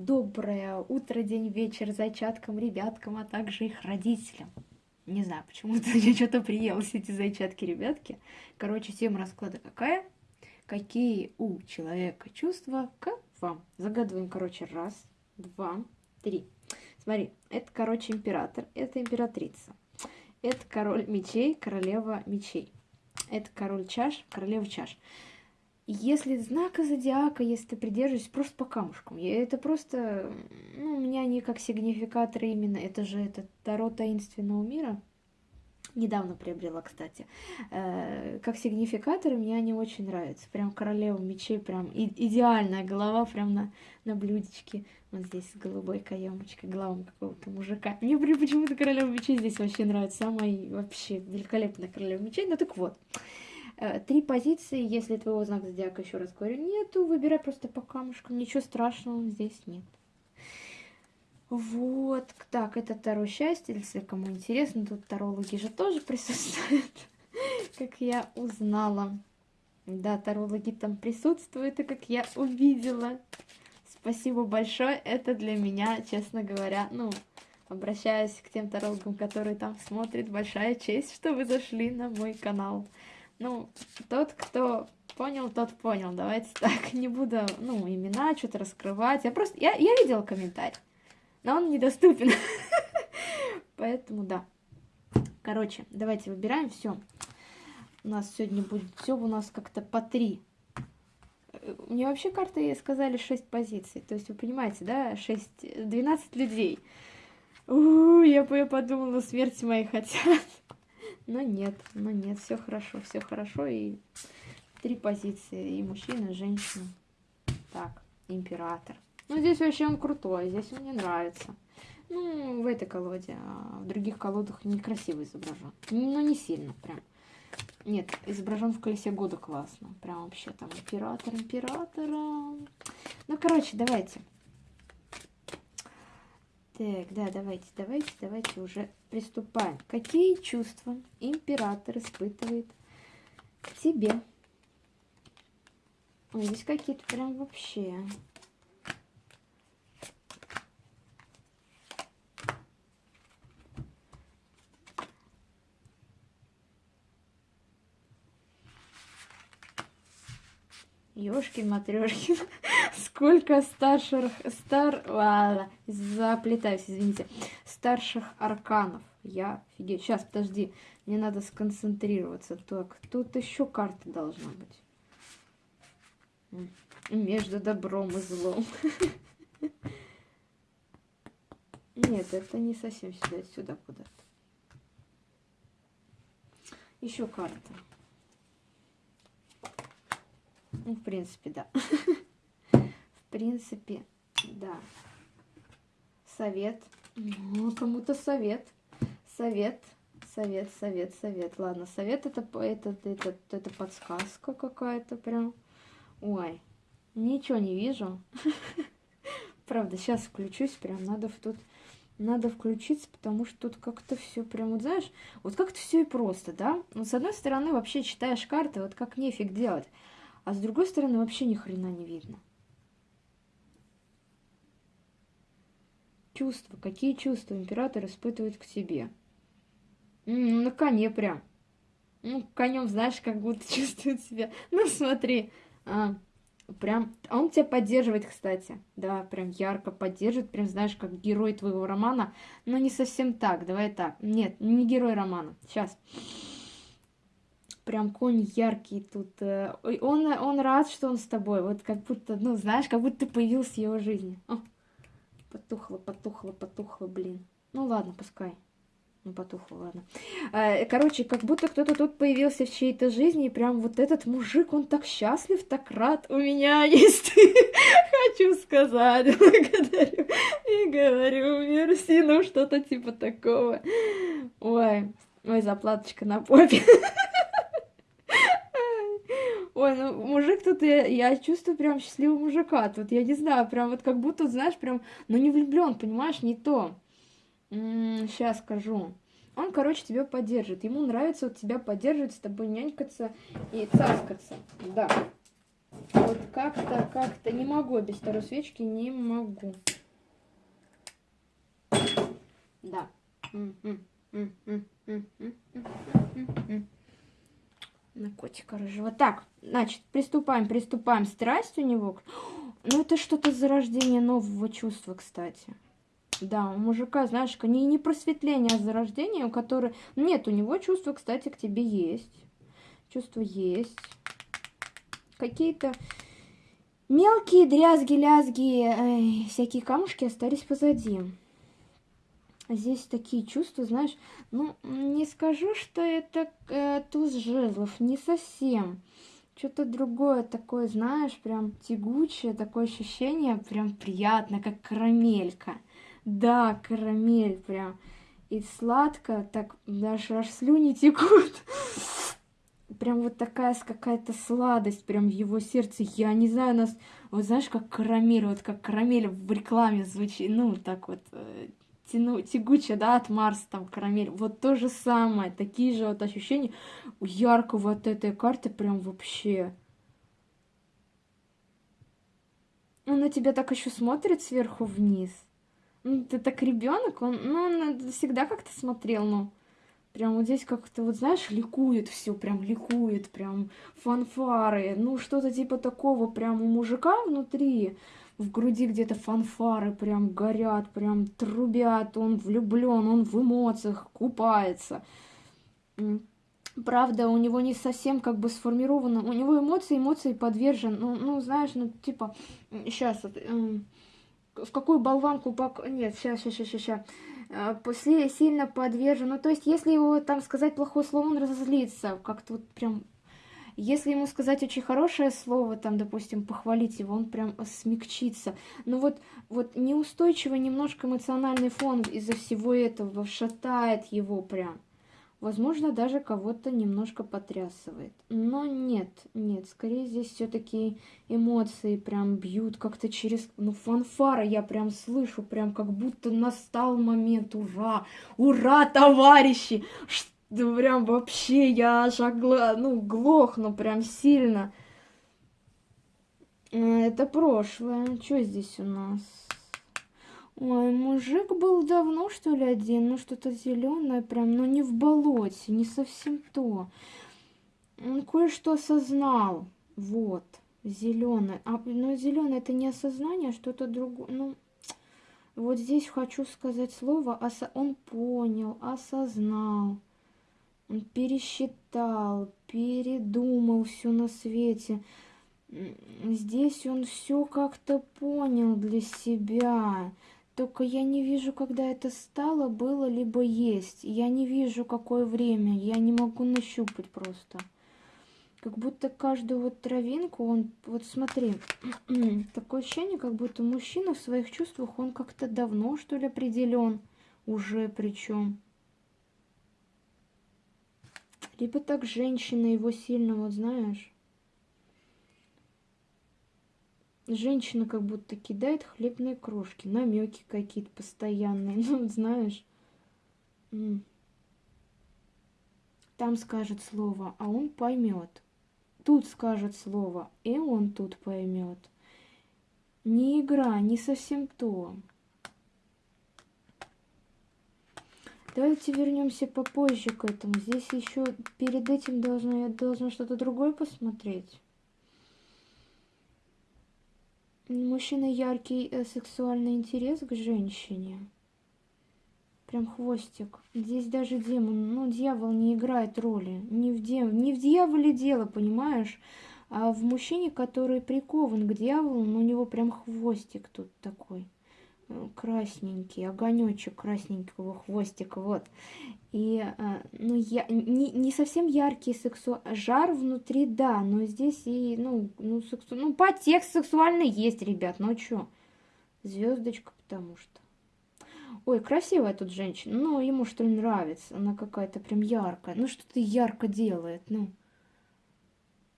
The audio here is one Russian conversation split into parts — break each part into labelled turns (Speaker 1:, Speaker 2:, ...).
Speaker 1: доброе утро, день, вечер зайчаткам, ребяткам, а также их родителям. Не знаю, почему-то я что-то приелась эти зайчатки, ребятки. Короче, тема расклада какая? Какие у человека чувства к вам? Загадываем, короче, раз, два, три. Смотри, это, короче, император, это императрица. Это король мечей, королева мечей. Это король чаш, королева чаш. Если знака зодиака, если ты придерживаешься просто по камушкам, это просто, ну, у меня они как сигнификаторы именно, это же это Таро таинственного мира, недавно приобрела, кстати, э, как сигнификаторы мне они очень нравятся, прям королева мечей, прям идеальная голова, прям на, на блюдечке, вот здесь с голубой каемочкой, главом какого-то мужика. Мне почему-то королева мечей здесь вообще нравится, самая вообще великолепная королева мечей, ну так вот. Э, три позиции, если твоего знака зодиака, еще раз говорю, нету, выбирай просто по камушкам, ничего страшного здесь нет. Вот, так, это второе счастье, если кому интересно, тут тарологи же тоже присутствуют, как я узнала. Да, тарологи там присутствуют, и как я увидела. Спасибо большое, это для меня, честно говоря, ну, обращаясь к тем тарологам, которые там смотрят, большая честь, что вы зашли на мой канал. Ну, тот, кто понял, тот понял. Давайте так, не буду, ну, имена что-то раскрывать. Я просто, я, я видела комментарий, но он недоступен. Поэтому, да. Короче, давайте выбираем все. У нас сегодня будет все у нас как-то по три. Мне вообще карты сказали 6 позиций. То есть, вы понимаете, да, 6, 12 людей. У -у -у, я, я подумала, смерти моей хотят. Но нет, но нет, все хорошо, все хорошо. И три позиции, и мужчина, и женщина. Так, император. Ну, здесь вообще он крутой, здесь он мне нравится. Ну, в этой колоде, а в других колодах некрасиво изображен. Ну, не сильно прям. Нет, изображен в колесе года классно. Прям вообще там император, императора. Ну, короче, давайте. Так, да, давайте, давайте, давайте уже приступаем. Какие чувства император испытывает к тебе? Ой, здесь какие-то прям вообще... Ёшкин матрешкин. Сколько старших, стар, ладно, заплетаюсь, извините, старших арканов. Я офигеть. Сейчас, подожди, мне надо сконцентрироваться. Так, тут еще карта должна быть. Между добром и злом. Нет, это не совсем сюда, сюда куда-то. Еще карта. Ну, в принципе, да. В принципе, да. Совет. Ну, кому-то совет. Совет. Совет, совет, совет. Ладно, совет это, это, это, это подсказка какая-то прям. Ой, ничего не вижу. Правда, сейчас включусь, прям надо в тут... Надо включиться, потому что тут как-то все прям, вот знаешь, вот как-то все и просто, да? Ну, с одной стороны, вообще читаешь карты, вот как нефиг делать. А с другой стороны, вообще ни хрена не видно. Чувства. Какие чувства император испытывает к тебе? М на коне прям. Ну, конем, знаешь, как будто чувствует себя. Ну, смотри. А, прям, он тебя поддерживает, кстати. Да, прям ярко поддерживает. Прям, знаешь, как герой твоего романа. Но не совсем так. Давай так. Нет, не герой романа. Сейчас. Сейчас прям конь яркий тут. Э, он, он рад, что он с тобой. Вот как будто, ну, знаешь, как будто ты появился в его жизни. О, потухло, потухло, потухло, блин. Ну ладно, пускай. Ну, потухло, ладно. Э, короче, как будто кто-то тут появился в чьей-то жизни, и прям вот этот мужик, он так счастлив, так рад. У меня есть, хочу сказать, благодарю. И говорю, мерси, ну, что-то типа такого. Ой, ой, заплаточка на попе. Ой, ну мужик тут, я, я чувствую прям счастливого мужика. Тут я не знаю, прям вот как будто, знаешь, прям, ну не влюблен, понимаешь, не то. сейчас скажу. Он, короче, тебя поддержит. Ему нравится вот тебя поддерживать, с тобой нянькаться и цаскаться. Да. Вот как-то, как-то не могу без второй свечки, не могу. Да. На котика рыжего. Так, значит, приступаем, приступаем. Страсть у него. Ну, это что-то зарождение нового чувства, кстати. Да, у мужика, знаешь, не, не просветление, а зарождение, у которого... Нет, у него чувства, кстати, к тебе есть. Чувства есть. Какие-то мелкие дрязги-лязги, всякие камушки остались позади. Здесь такие чувства, знаешь, ну, не скажу, что это э, туз жезлов, не совсем. Что-то другое такое, знаешь, прям тягучее, такое ощущение, прям приятно, как карамелька. Да, карамель прям. И сладко, так даже аж слюни текут. Прям вот такая какая-то сладость прям в его сердце. Я не знаю, у нас, вот знаешь, как карамель, вот как карамель в рекламе звучит, ну, так вот, э, тяну, тягучая, да, от Марса, там, карамель. Вот то же самое, такие же вот ощущения у яркого от этой карты прям вообще. Он на тебя так еще смотрит сверху вниз. Ну, ты так ребенок, он, ну, он всегда как-то смотрел, ну, прям вот здесь как-то, вот знаешь, ликует все, прям ликует, прям фанфары, ну, что-то типа такого прям у мужика внутри, в груди где-то фанфары прям горят, прям трубят, он влюблен, он в эмоциях купается. Правда, у него не совсем как бы сформировано, у него эмоции, эмоции подвержен, ну, ну знаешь, ну, типа, сейчас, вот, в какую болванку, пак... нет, сейчас, сейчас, сейчас, сейчас, после сильно подвержен, ну, то есть, если его, там, сказать плохое слово, он разозлится, как-то вот прям если ему сказать очень хорошее слово, там, допустим, похвалить его, он прям смягчится. Но вот, вот неустойчивый немножко эмоциональный фон из-за всего этого шатает его прям. Возможно, даже кого-то немножко потрясывает. Но нет, нет, скорее здесь все-таки эмоции прям бьют как-то через... Ну, фанфара я прям слышу, прям как будто настал момент. Ура! Ура, товарищи! Что да прям вообще я аж огла... ну, глохну прям сильно. Э, это прошлое. Что здесь у нас? Ой, мужик был давно, что ли, один? Ну, что-то зеленое прям, но не в болоте, не совсем то. Он кое-что осознал. Вот, зеленое. А, ну, зеленое это не осознание, а что-то другое. Ну, вот здесь хочу сказать слово, осо... он понял, осознал. Он пересчитал, передумал все на свете. Здесь он все как-то понял для себя. Только я не вижу, когда это стало, было, либо есть. Я не вижу, какое время. Я не могу нащупать просто. Как будто каждую вот травинку, он... Вот смотри, такое ощущение, как будто мужчина в своих чувствах, он как-то давно, что ли, определен. Уже причем. Либо так женщина его сильно, вот знаешь. Женщина как будто кидает хлебные крошки, намеки какие-то постоянные, ну, знаешь. Там скажет слово, а он поймет. Тут скажет слово, и он тут поймет. Не игра, не совсем то. Давайте вернемся попозже к этому. Здесь еще перед этим должна, я должна что-то другое посмотреть. Мужчина яркий э, сексуальный интерес к женщине. Прям хвостик. Здесь даже демон, ну, дьявол не играет роли. Не в, дем... не в дьяволе дело, понимаешь? А в мужчине, который прикован к дьяволу, ну, у него прям хвостик тут такой красненький, огонечек красненького хвостика, вот. И, а, ну, я, не, не совсем яркий сексу... жар внутри, да, но здесь и, ну, ну, сексу... ну подтекст сексуальный есть, ребят, ну чё, звездочка, потому что. Ой, красивая тут женщина, ну, ему что ли нравится, она какая-то прям яркая, ну, что-то ярко делает, ну.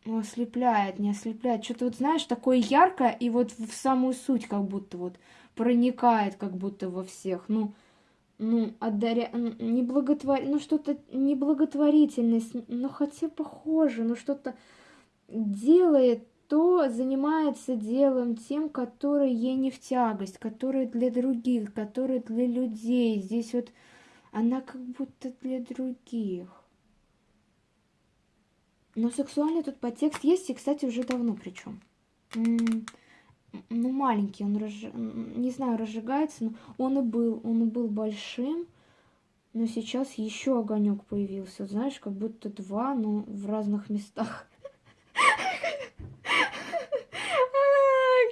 Speaker 1: Ну, ослепляет, не ослепляет. Что-то вот, знаешь, такое яркое, и вот в самую суть как будто вот проникает как будто во всех. Ну, ну, отдаря... не благотвор... ну что-то неблаготворительность, ну хотя похоже, ну что-то делает кто занимается делом тем, который ей не в тягость, который для других, который для людей. Здесь вот она как будто для других. Но сексуальный тут подтекст есть, и, кстати, уже давно причем. Ну, маленький, он, разж... не знаю, разжигается, но он и был, он и был большим, но сейчас еще огонек появился, знаешь, как будто два, но в разных местах.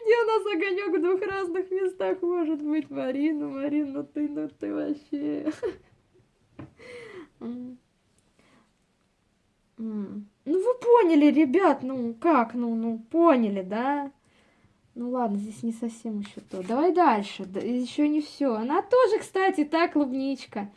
Speaker 1: Где у нас огонек в двух разных местах может быть, Марина, Марина, ну ты, ну ты вообще. Ну вы поняли, ребят, ну как, ну, ну поняли, да? Ну ладно, здесь не совсем еще то. Давай дальше, да, еще не все. Она тоже, кстати, та клубничка.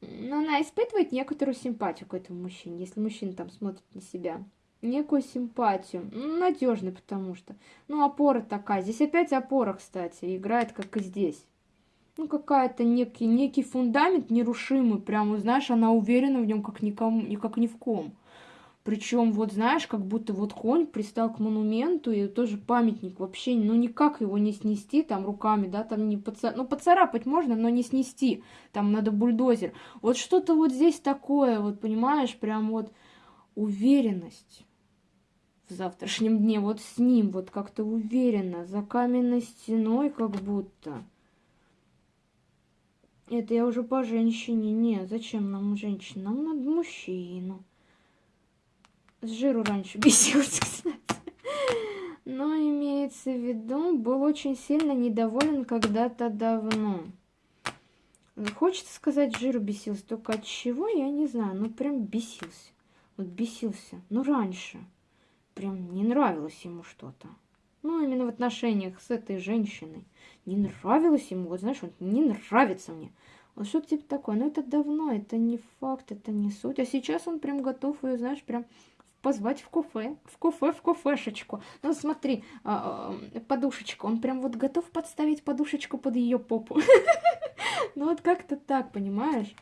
Speaker 1: Но она испытывает некоторую симпатию к этому мужчине, если мужчина там смотрит на себя. Некую симпатию. Ну, надежный, потому что. Ну, опора такая. Здесь опять опора, кстати, играет, как и здесь. Ну, какая-то некий, некий фундамент нерушимый. Прямо, знаешь, она уверена в нем, как никому, как ни в ком. Причем, вот знаешь, как будто вот конь пристал к монументу, и тоже памятник вообще, ну никак его не снести там руками, да, там не поцарапать, ну поцарапать можно, но не снести, там надо бульдозер. Вот что-то вот здесь такое, вот понимаешь, прям вот уверенность в завтрашнем дне, вот с ним, вот как-то уверенно, за каменной стеной как будто. Это я уже по женщине, не, зачем нам женщина, нам надо мужчину. С жиру раньше бесился, кстати. Но имеется в виду, был очень сильно недоволен когда-то давно. Хочется сказать, жиру бесился, только от чего, я не знаю, ну прям бесился. Вот бесился, ну раньше. Прям не нравилось ему что-то. Ну, именно в отношениях с этой женщиной. Не нравилось ему, вот знаешь, вот не нравится мне. Вот что-то типа такое. Но это давно, это не факт, это не суть. А сейчас он прям готов ее, знаешь, прям позвать в кафе, в кафе, в кафешечку. Ну, смотри, а, а, подушечку. Он прям вот готов подставить подушечку под ее попу. Ну, вот как-то так, понимаешь?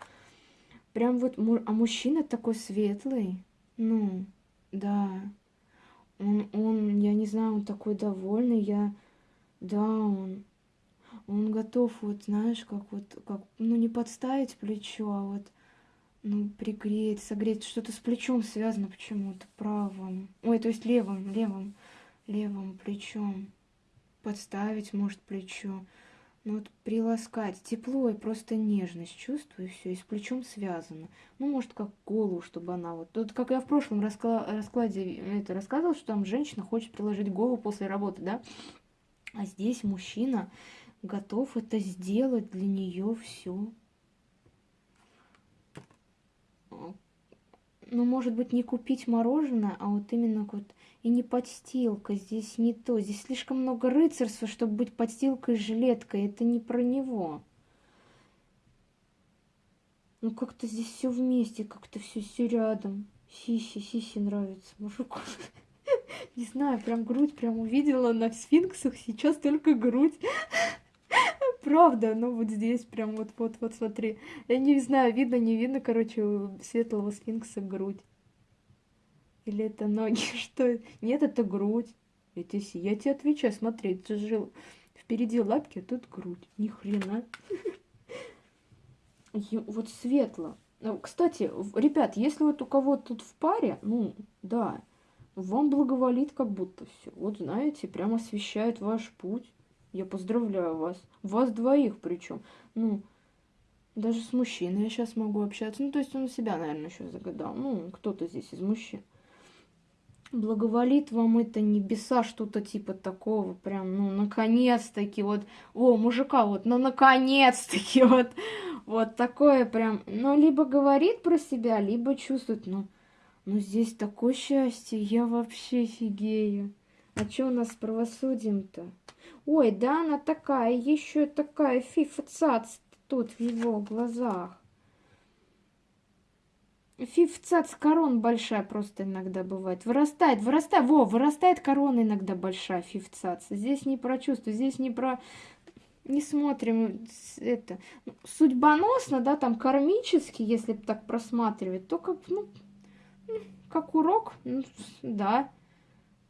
Speaker 1: Прям вот, а мужчина такой светлый. Ну, да. Он, он, я не знаю, он такой довольный, я... Да, он... Он готов, вот, знаешь, как вот, как, ну, не подставить плечо, а вот ну, пригреть, согреть. Что-то с плечом связано почему-то, правым. Ой, то есть левым, левым, левым плечом. Подставить, может, плечо. Ну вот приласкать. Тепло и просто нежность чувствую, все, и с плечом связано. Ну, может, как голову, чтобы она вот... Тут, как я в прошлом раскла... раскладе это рассказывала, что там женщина хочет приложить голову после работы, да? А здесь мужчина готов это сделать для нее все ну, может быть, не купить мороженое, а вот именно вот и не подстилка, здесь не то. Здесь слишком много рыцарства, чтобы быть подстилкой и жилеткой. Это не про него. Ну, как-то здесь все вместе, как-то все все рядом. Сиси, Сиси нравится мужику. Не знаю, прям грудь прям увидела на сфинксах, сейчас только грудь. Правда, ну вот здесь прям вот, вот, вот, смотри. Я не знаю, видно, не видно, короче, светлого сфинкса грудь. Или это ноги, что? Нет, это грудь. Я тебе, я тебе отвечаю, смотри, ты жил впереди лапки, а тут грудь. Ни хрена. Вот светло. Ну, кстати, ребят, если вот у кого тут в паре, ну, да, вам благоволит как будто все. Вот знаете, прям освещает ваш путь. Я поздравляю вас. Вас двоих причем. Ну, даже с мужчиной я сейчас могу общаться. Ну, то есть он себя, наверное, еще загадал. Ну, кто-то здесь из мужчин. Благоволит вам это небеса, что-то типа такого, прям, ну, наконец-таки, вот, о, мужика, вот, ну, наконец-таки, вот, вот такое прям, ну, либо говорит про себя, либо чувствует, ну, ну, здесь такое счастье, я вообще офигею. А что у нас с правосудием-то? Ой, да она такая, еще такая фифцац тут в его глазах. Фифцац корон большая просто иногда бывает. Вырастает, вырастает, во, вырастает корона иногда большая, фифцац. Здесь не про чувства, здесь не про... Не смотрим это. Судьбоносно, да, там кармически, если так просматривать, то как, ну, как урок, ну, да.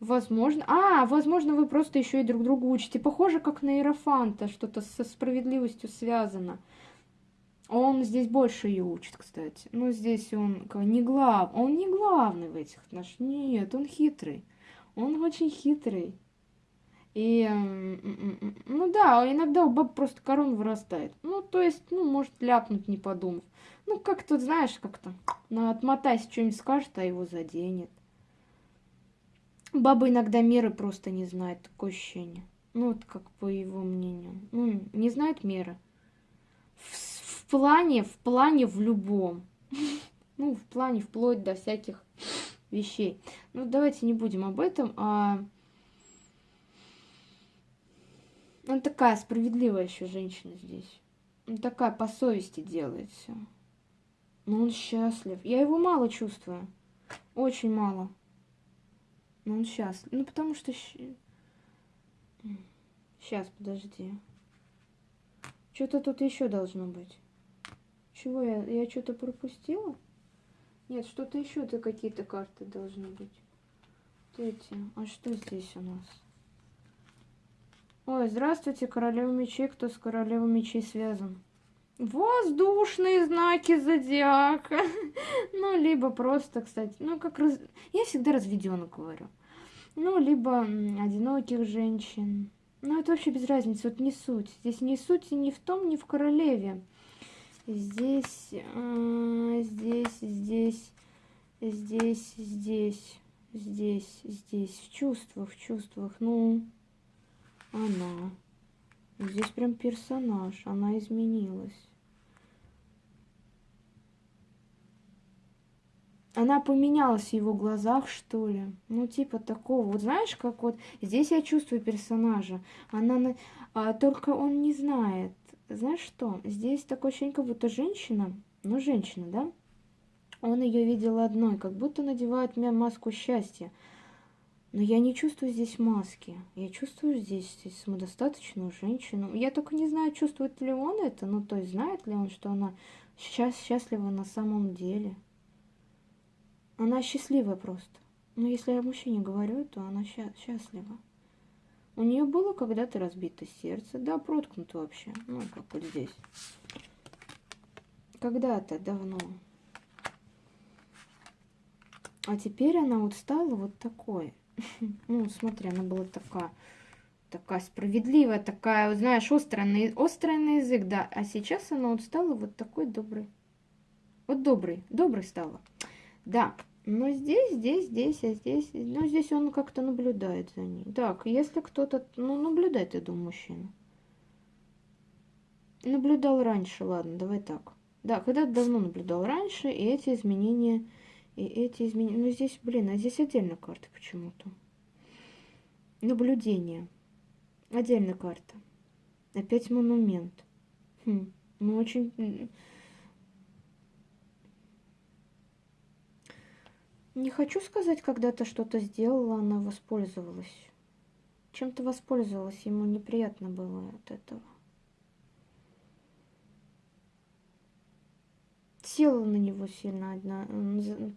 Speaker 1: Возможно. А, возможно, вы просто еще и друг другу учите. Похоже, как на Иерофанта, что-то со справедливостью связано. Он здесь больше ее учит, кстати. Ну, здесь он не глав... Он не главный в этих отношениях. Нет, он хитрый. Он очень хитрый. И, ну да, иногда у баб просто корон вырастает. Ну, то есть, ну, может ляпнуть, не подумав. Ну, как тут, знаешь, как-то, ну, отмотайся, что-нибудь скажет, а его заденет. Баба иногда меры просто не знает, такое ощущение. Ну, вот как по его мнению. Ну, не знает меры. В, в плане, в плане в любом. Ну, в плане вплоть до всяких вещей. Ну, давайте не будем об этом, а... Он такая справедливая еще женщина здесь. Он такая по совести делает все. Но он счастлив. Я его мало чувствую. Очень мало. Но он счастлив. Ну, потому что... Сейчас, подожди. Что-то тут еще должно быть. Чего я? Я что-то пропустила? Нет, что-то еще-то какие-то карты должны быть. Эти. А что здесь у нас? Ой, здравствуйте, королева мечей. Кто с королевой мечей связан? Воздушные знаки зодиака. ну, либо просто, кстати, ну, как раз... Я всегда разведенок говорю. Ну, либо одиноких женщин. Ну, это вообще без разницы, вот не суть. Здесь не суть ни в том, ни в королеве. Здесь, э, здесь, здесь, здесь, здесь, здесь, здесь. В чувствах, в чувствах. Ну, она. Здесь прям персонаж, она изменилась. Она поменялась в его глазах, что ли. Ну, типа такого. Вот знаешь, как вот здесь я чувствую персонажа. Она, а, только он не знает. Знаешь что? Здесь такое ощущение, как будто женщина, ну, женщина, да? Он ее видел одной, как будто надевает мне маску счастья. Но я не чувствую здесь маски. Я чувствую здесь, здесь самодостаточную женщину. Я только не знаю, чувствует ли он это, ну, то есть знает ли он, что она сейчас счастлива на самом деле. Она счастливая просто. Но если я мужчине говорю, то она сча счастлива. У нее было когда-то разбито сердце, да, проткнуто вообще, ну, как вот здесь. Когда-то давно. А теперь она вот стала вот такой. Ну, смотри, она была такая, такая справедливая, такая, знаешь, острая на, острая на язык, да. А сейчас она вот стала вот такой добрый. Вот добрый, добрый стала. Да, но здесь, здесь, здесь, а здесь... Ну, здесь он как-то наблюдает за ней. Так, если кто-то... Ну, наблюдает, я думаю, мужчина. Наблюдал раньше, ладно, давай так. Да, когда-то давно наблюдал раньше, и эти изменения... И эти изменения... Ну, здесь, блин, а здесь отдельно карта почему-то. Наблюдение. Отдельная карта. Опять монумент. Хм, ну, очень... Не хочу сказать, когда-то что-то сделала, она воспользовалась. Чем-то воспользовалась, ему неприятно было от этого. Села на него сильно одна,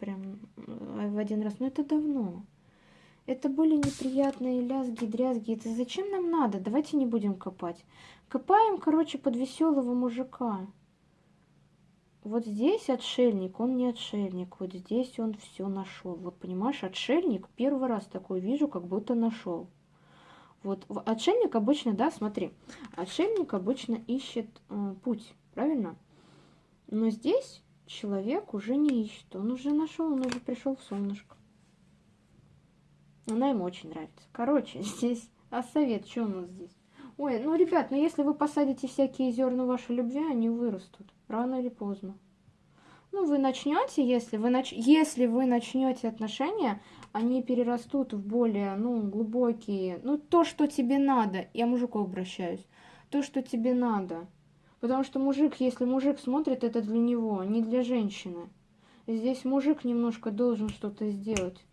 Speaker 1: прям в один раз. Но это давно. Это были неприятные лязги, дрязги. Это зачем нам надо? Давайте не будем копать. Копаем, короче, под веселого мужика. Вот здесь отшельник, он не отшельник. Вот здесь он все нашел. Вот понимаешь, отшельник первый раз такой вижу, как будто нашел. Вот отшельник обычно, да, смотри, отшельник обычно ищет э, путь, правильно? Но здесь человек уже не ищет, он уже нашел, он уже пришел в солнышко. Она ему очень нравится. Короче, здесь, а совет, что у нас здесь? Ой, ну, ребят, ну если вы посадите всякие зерна вашей любви, они вырастут. Рано или поздно. Ну, вы начнете, если вы, нач... если вы начнете отношения, они перерастут в более, ну, глубокие, ну, то, что тебе надо. Я мужику обращаюсь. То, что тебе надо. Потому что мужик, если мужик смотрит, это для него, не для женщины. Здесь мужик немножко должен что-то сделать.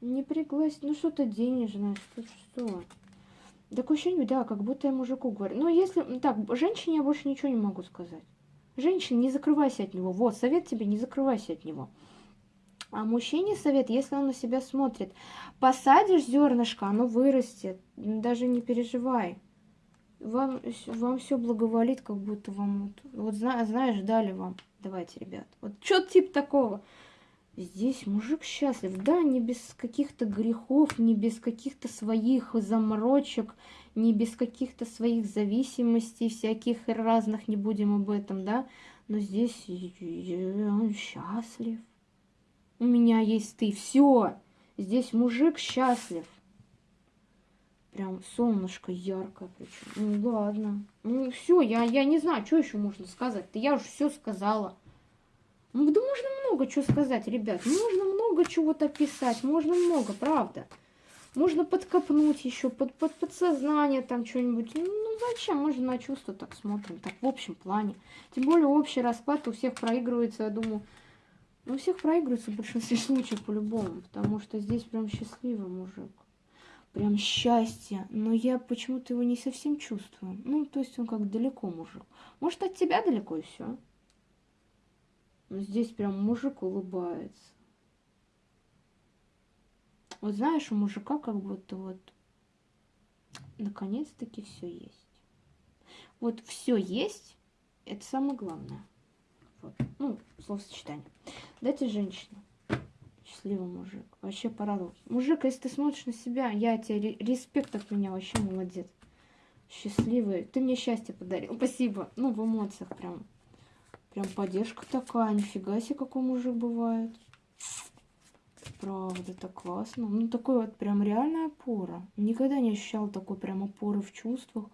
Speaker 1: Не пригласить, ну что-то денежное, что что. Такое ощущение, да, как будто я мужику говорю. Но если... Так, женщине я больше ничего не могу сказать. Женщина, не закрывайся от него. Вот, совет тебе, не закрывайся от него. А мужчине совет, если он на себя смотрит, посадишь зернышко, оно вырастет, даже не переживай. Вам, вам все благоволит, как будто вам... Вот, вот знаешь, дали вам. Давайте, ребят. Вот что тип такого? Здесь мужик счастлив, да, не без каких-то грехов, не без каких-то своих заморочек, не без каких-то своих зависимостей всяких разных, не будем об этом, да, но здесь он счастлив. У меня есть ты, все, здесь мужик счастлив. Прям солнышко яркое причем. Ну ладно. Ну все, я, я не знаю, что еще можно сказать-то. Я уже все сказала. Ну, да можно много чего сказать, ребят. Можно много чего-то писать, можно много, правда. Можно подкопнуть еще, под, под подсознание там что-нибудь. Ну, зачем? Мы же на чувства так смотрим, так в общем плане. Тем более общий расклад у всех проигрывается, я думаю. Ну, у всех проигрывается в большинстве случаев по-любому, потому что здесь прям счастливый мужик. Прям счастье. Но я почему-то его не совсем чувствую. Ну, то есть он как далеко мужик. Может, от тебя далеко и все. Но здесь прям мужик улыбается. Вот знаешь, у мужика как будто вот наконец-таки все есть. Вот все есть, это самое главное. Вот. Ну, словосочетание. Дайте женщину. Счастливый мужик. Вообще парадокс. Мужик, если ты смотришь на себя, я тебе респект от меня, вообще молодец. Счастливый. Ты мне счастье подарил. Спасибо. Ну, в эмоциях прям. Прям поддержка такая, нифига себе, какой мужик бывает. Правда, это классно. Ну, такой вот прям реальная опора. Никогда не ощущала такой прям опоры в чувствах.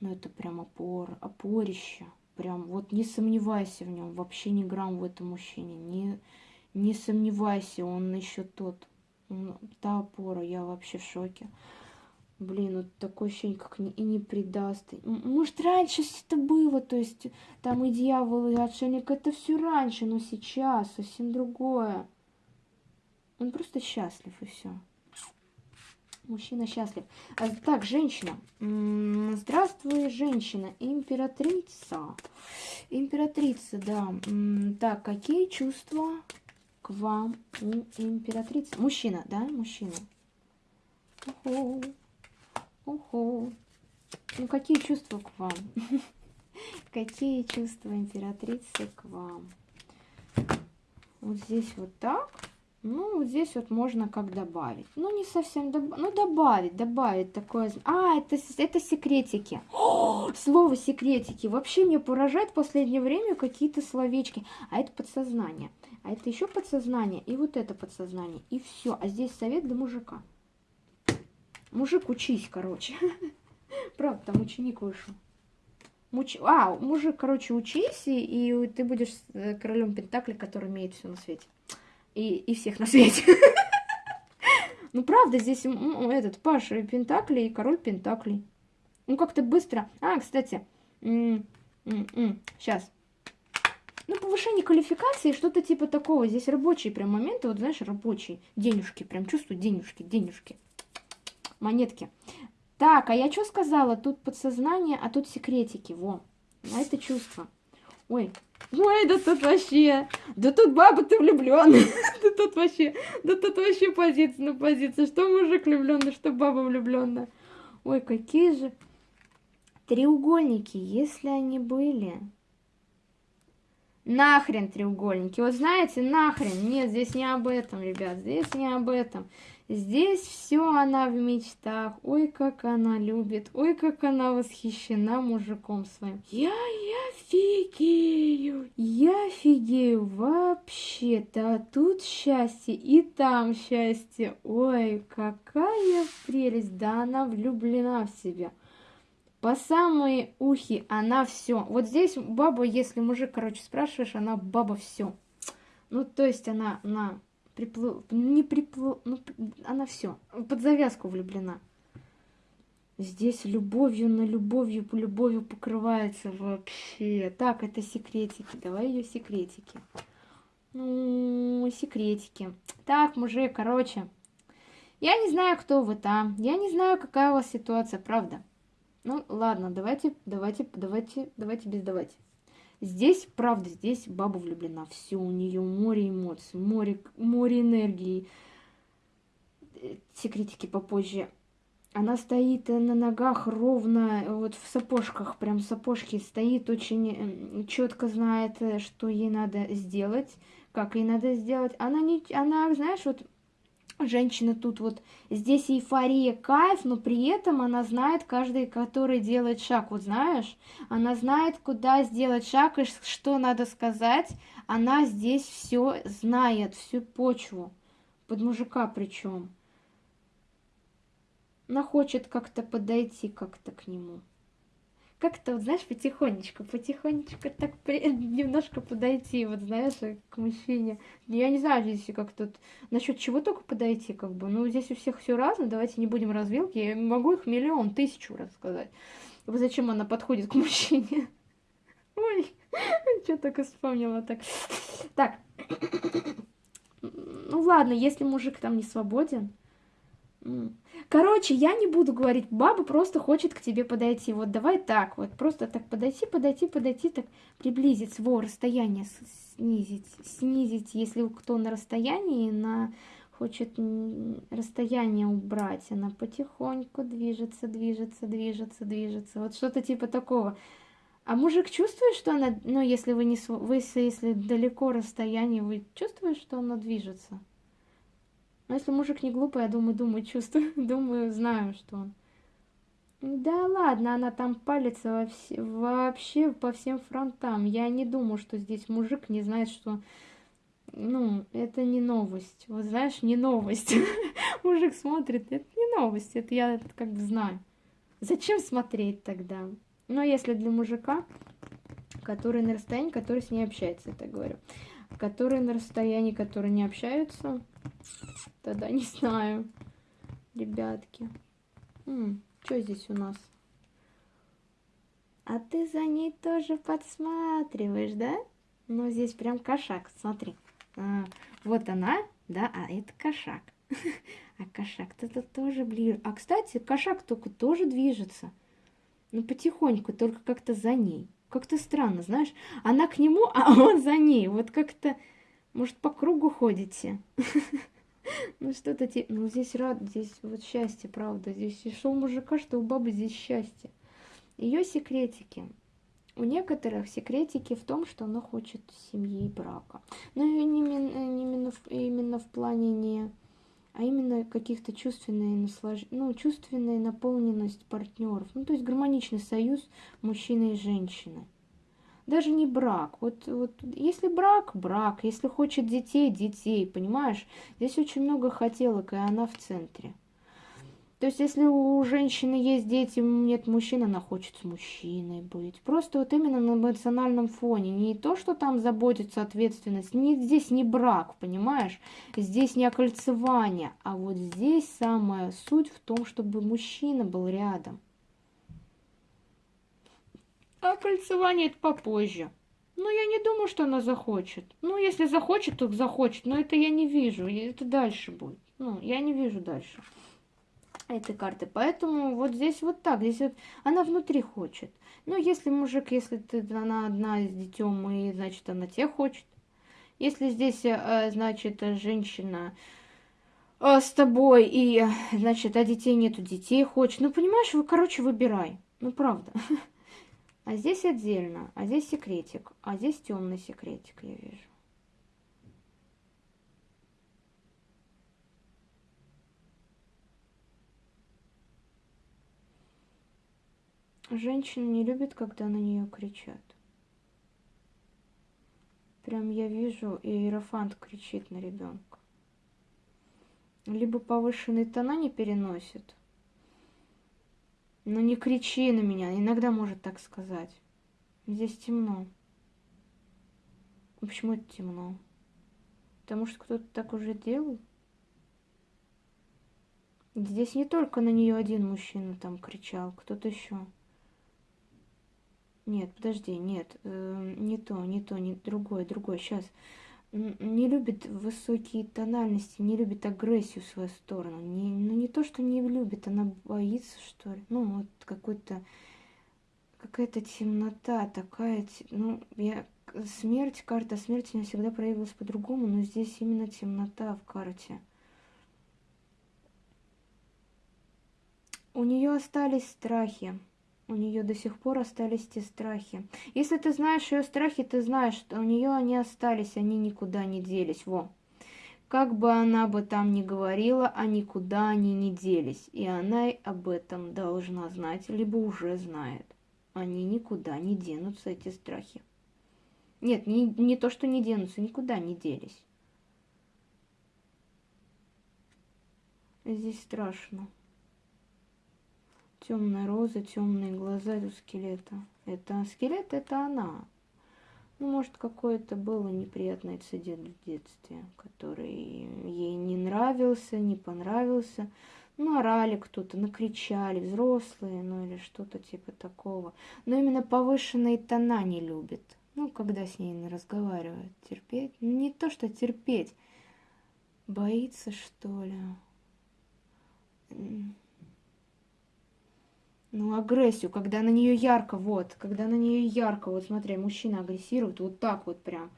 Speaker 1: Но это прям опора, опорище. Прям вот не сомневайся в нем, вообще ни грамм в этом мужчине. Не, не сомневайся, он еще тот. Он, та опора, я вообще в шоке. Блин, вот такое ощущение, как не, и не предаст. Может, раньше это было, то есть там и дьявол, и отшельник, это все раньше, но сейчас совсем другое. Он просто счастлив, и все. Мужчина счастлив. А, так, женщина. Здравствуй, женщина. Императрица. Императрица, да. Так, какие чувства к вам у императрицы? Мужчина, да? Мужчина. Уху. Уху. Ну, какие чувства к вам? Какие чувства императрицы к вам? Вот здесь вот так. Ну, вот здесь вот можно как добавить. Ну, не совсем добавить. Ну, добавить, добавить такое. А, это, это секретики. О, слово секретики. Вообще мне поражает в последнее время какие-то словечки. А это подсознание. А это еще подсознание. И вот это подсознание. И все. А здесь совет для мужика. Мужик, учись, короче. Правда, там ученик вышел. Муч... А, мужик, короче, учись, и, и ты будешь э, королем Пентакли, который имеет все на свете. И, и всех на свете. Ну, правда, здесь этот Паша Пентакли и король Пентаклей. Ну, как-то быстро. А, кстати, сейчас. Ну, повышение квалификации, что-то типа такого. Здесь рабочие прям моменты, вот знаешь, рабочие. Денежки, прям чувствую денежки, денежки монетки. Так, а я что сказала? Тут подсознание, а тут секретики. Во. А это чувство. Ой. Ой, да тут вообще. Да тут баба ты влюбленная. Да тут вообще. Да тут вообще позиция на позиции. Что мужик влюбленный, что баба влюбленная. Ой, какие же треугольники, если они были. Нахрен треугольники. Вот знаете, нахрен. Нет, здесь не об этом, ребят. Здесь не об этом. Здесь все она в мечтах. Ой, как она любит. Ой, как она восхищена мужиком своим. Я, я фигею. Я фигею вообще-то. А тут счастье и там счастье. Ой, какая прелесть. Да она влюблена в себя. По самые ухи она все. Вот здесь баба, если мужик, короче, спрашиваешь, она баба все. Ну, то есть она, она приплыл, не приплыл, ну, она все, под завязку влюблена. Здесь любовью на любовью по любовью покрывается вообще. Так, это секретики. Давай ее секретики. Ну, секретики. Так, мужик, короче. Я не знаю, кто вы там. Я не знаю, какая у вас ситуация, правда. Ну, ладно, давайте, давайте, давайте, давайте без давайте. Здесь, правда, здесь баба влюблена. Все, у нее море эмоций, море, море энергии. Э, секретики попозже. Она стоит на ногах ровно, вот в сапожках, прям сапожки стоит, очень четко знает, э, что ей надо сделать, как ей надо сделать. Она не, она, знаешь, вот женщина тут вот, здесь эйфория, кайф, но при этом она знает каждый, который делает шаг, вот знаешь, она знает, куда сделать шаг и что надо сказать, она здесь все знает, всю почву, под мужика причем. Она хочет как-то подойти как-то к нему как-то, вот, знаешь, потихонечку, потихонечку так при... немножко подойти, вот, знаешь, к мужчине. Я не знаю здесь как тут, насчет чего только подойти, как бы. Ну, здесь у всех все разное, давайте не будем развилки. Я могу их миллион, тысячу рассказать. Вот зачем она подходит к мужчине? Ой, что только вспомнила так. Так, ну ладно, если мужик там не свободен, Короче, я не буду говорить, баба просто хочет к тебе подойти. Вот давай так, вот просто так подойти, подойти, подойти, так приблизиться, во, расстояние снизить, снизить, если кто на расстоянии, на хочет расстояние убрать, она потихоньку движется, движется, движется, движется, вот что-то типа такого. А мужик чувствует, что она, ну, если вы не, вы, если далеко расстояние, вы чувствуете, что она движется? Но если мужик не глупый, я думаю, думаю, чувствую, думаю, знаю, что он. Да ладно, она там палится во вс... вообще по всем фронтам. Я не думаю, что здесь мужик не знает, что... Ну, это не новость. Вот знаешь, не новость. Мужик смотрит, это не новость, это я как бы знаю. Зачем смотреть тогда? Ну, если для мужика, который на расстоянии, который с ней общается, это говорю. Которые на расстоянии, которые не общаются, Тогда не знаю, ребятки. что здесь у нас? А ты за ней тоже подсматриваешь, да? Ну, здесь прям кошак, смотри. А, вот она, да, а это кошак. А кошак-то тут тоже ближе. А, кстати, кошак только тоже движется. Ну, потихоньку, только как-то за ней. Как-то странно, знаешь. Она к нему, а он за ней. Вот как-то, может, по кругу ходите. Ну что-то типа, ну здесь рад, здесь вот счастье, правда. Здесь и что у мужика, что у бабы здесь счастье. Ее секретики. У некоторых секретики в том, что она хочет семьи и брака. Но не, не именно, именно в плане не... А именно каких-то чувственной наслаж... ну, чувственная наполненность партнеров. Ну, то есть гармоничный союз мужчины и женщины даже не брак. Вот, вот если брак, брак. Если хочет детей, детей, понимаешь? Здесь очень много хотелок, и она в центре. То есть, если у женщины есть дети, нет мужчин, она хочет с мужчиной быть. Просто вот именно на эмоциональном фоне. Не то, что там заботится ответственность. Не, здесь не брак, понимаешь? Здесь не окольцевание. А вот здесь самая суть в том, чтобы мужчина был рядом. А кольцевание это попозже. Ну, я не думаю, что она захочет. Ну, если захочет, то захочет. Но это я не вижу. Это дальше будет. Ну, я не вижу дальше этой карты. Поэтому вот здесь вот так. Здесь вот она внутри хочет. Ну, если мужик, если ты, она одна с детем, и значит, она те хочет. Если здесь, э, значит, женщина э, с тобой, и, значит, а детей нету, детей хочет. Ну, понимаешь, вы, короче, выбирай. Ну, правда. А здесь отдельно, а здесь секретик, а здесь темный секретик, я вижу. Женщина не любит, когда на нее кричат. Прям я вижу, и Иерофант кричит на ребенка. Либо повышенные тона не переносит, ну не кричи на меня, иногда может так сказать. Здесь темно. Почему это темно? Потому что кто-то так уже делал. Здесь не только на нее один мужчина там кричал, кто-то еще. Нет, подожди, нет, э, не то, не то, не другое, другое. Сейчас не любит высокие тональности, не любит агрессию в свою сторону. Не, ну не то, что не любит, она боится, что ли. Ну, вот какой-то какая-то темнота такая, ну, я смерть, карта смерти не всегда проявилась по-другому, но здесь именно темнота в карте. У нее остались страхи. У нее до сих пор остались те страхи. Если ты знаешь ее страхи, ты знаешь, что у нее они остались, они никуда не делись. Во. Как бы она бы там ни говорила, а никуда они не делись. И она об этом должна знать, либо уже знает. Они никуда не денутся, эти страхи. Нет, не, не то, что не денутся, никуда не делись. Здесь страшно. Темная роза, темные глаза у скелета. Это скелет, это она. Ну, может, какой-то был неприятный инцидент в детстве, который ей не нравился, не понравился. Ну, орали кто-то, накричали, взрослые, ну или что-то типа такого. Но именно повышенные тона не любит. Ну, когда с ней не разговаривают. Терпеть? Не то, что терпеть. Боится, что ли? Ну, агрессию, когда на нее ярко, вот, когда на нее ярко, вот смотри, мужчина агрессирует, вот так вот прям,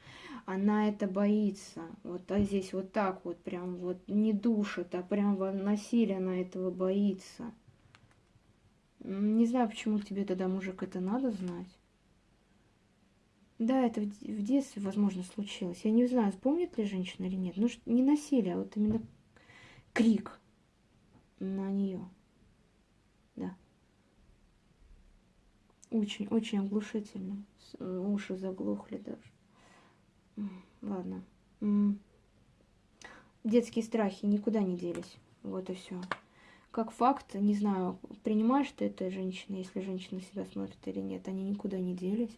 Speaker 1: она это боится, вот а здесь вот так вот прям, вот не душит, а прям насилие она этого боится. Не знаю, почему тебе тогда, мужик, это надо знать. Да, это в детстве, возможно, случилось. Я не знаю, вспомнит ли женщина или нет. Ну, не насилие, а вот именно крик на нее. Да. Очень, очень оглушительно. Э, уши заглохли даже. Ладно. Детские страхи никуда не делись. Вот и все. Как факт, не знаю, принимаешь ты это женщина, если женщина себя смотрит или нет, они никуда не делись.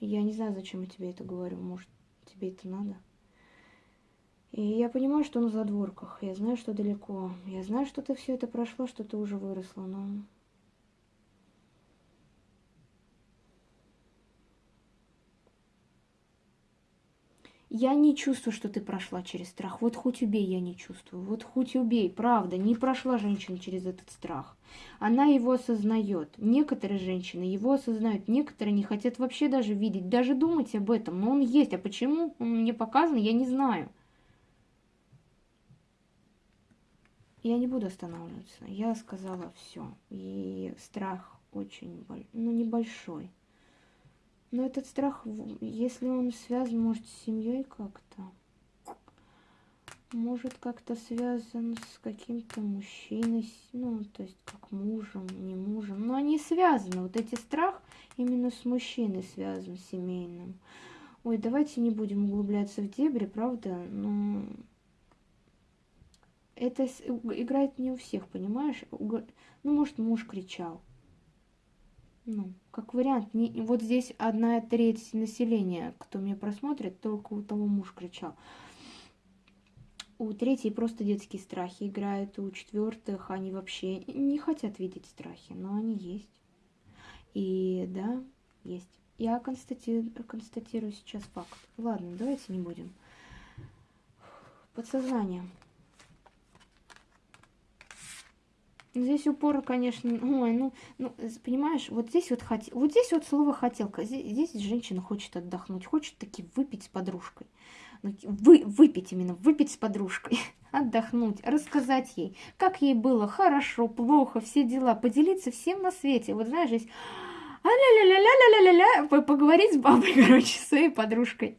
Speaker 1: Я не знаю, зачем я тебе это говорю. Может, тебе это надо? И я понимаю, что на задворках. Я знаю, что далеко. Я знаю, что ты все это прошла, что ты уже выросла, но Я не чувствую, что ты прошла через страх. Вот хоть убей, я не чувствую. Вот хоть убей, правда, не прошла женщина через этот страх. Она его осознает. Некоторые женщины его осознают, некоторые не хотят вообще даже видеть, даже думать об этом. Но он есть. А почему он мне показан, я не знаю. Я не буду останавливаться. Я сказала все. И страх очень, ну, небольшой. Но этот страх, если он связан, может, с семьей как-то, может, как-то связан с каким-то мужчиной, ну, то есть как мужем, не мужем. Но они связаны. Вот эти страх именно с мужчиной связан, семейным. Ой, давайте не будем углубляться в дебри, правда? Но это играет не у всех, понимаешь? Ну, может, муж кричал ну, как вариант, не, вот здесь одна треть населения, кто меня просмотрит, только у того муж кричал. У третьей просто детские страхи играют, у четвертых они вообще не хотят видеть страхи, но они есть. И да, есть. Я констатирую, констатирую сейчас факт. Ладно, давайте не будем. Подсознание. Здесь упор, конечно, ой, ну, ну, понимаешь, вот здесь вот, хот... вот здесь вот слово хотелка, здесь, здесь женщина хочет отдохнуть, хочет таки выпить с подружкой. Ну, вы, выпить именно, выпить с подружкой, отдохнуть, рассказать ей, как ей было хорошо, плохо, все дела, поделиться всем на свете. Вот знаешь, здесь а ля ля ля ля ля ля ля поговорить с бабой, короче, своей подружкой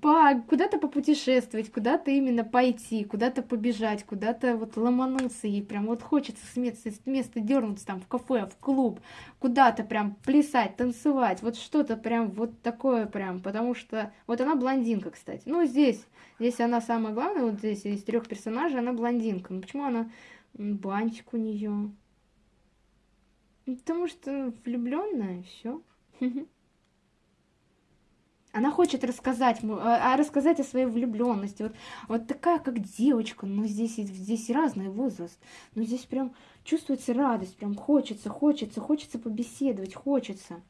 Speaker 1: по, куда-то попутешествовать, куда-то именно пойти, куда-то побежать, куда-то вот ломануться ей прям вот хочется с места, с места дернуться там в кафе, в клуб, куда-то прям плясать, танцевать, вот что-то прям вот такое прям, потому что вот она блондинка, кстати. Ну, здесь, здесь она самая главная, вот здесь из трех персонажей она блондинка. Ну, почему она бантик у нее? Потому что влюбленная, все. Она хочет рассказать, а, а рассказать о своей влюбленности. Вот, вот такая, как девочка, но здесь, здесь разный возраст. Но здесь прям чувствуется радость, прям хочется, хочется, хочется побеседовать, хочется.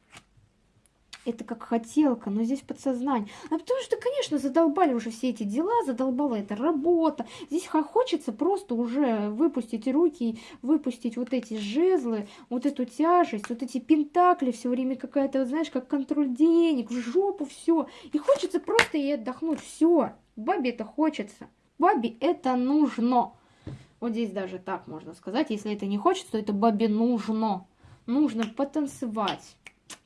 Speaker 1: Это как хотелка, но здесь подсознание. А потому что, конечно, задолбали уже все эти дела, задолбала эта работа. Здесь хочется просто уже выпустить руки, выпустить вот эти жезлы, вот эту тяжесть, вот эти пентакли, все время какая-то, знаешь, как контроль денег, в жопу все. И хочется просто ей отдохнуть. Все, бабе это хочется. Бабе это нужно. Вот здесь даже так можно сказать. Если это не хочется, то это бабе нужно. Нужно потанцевать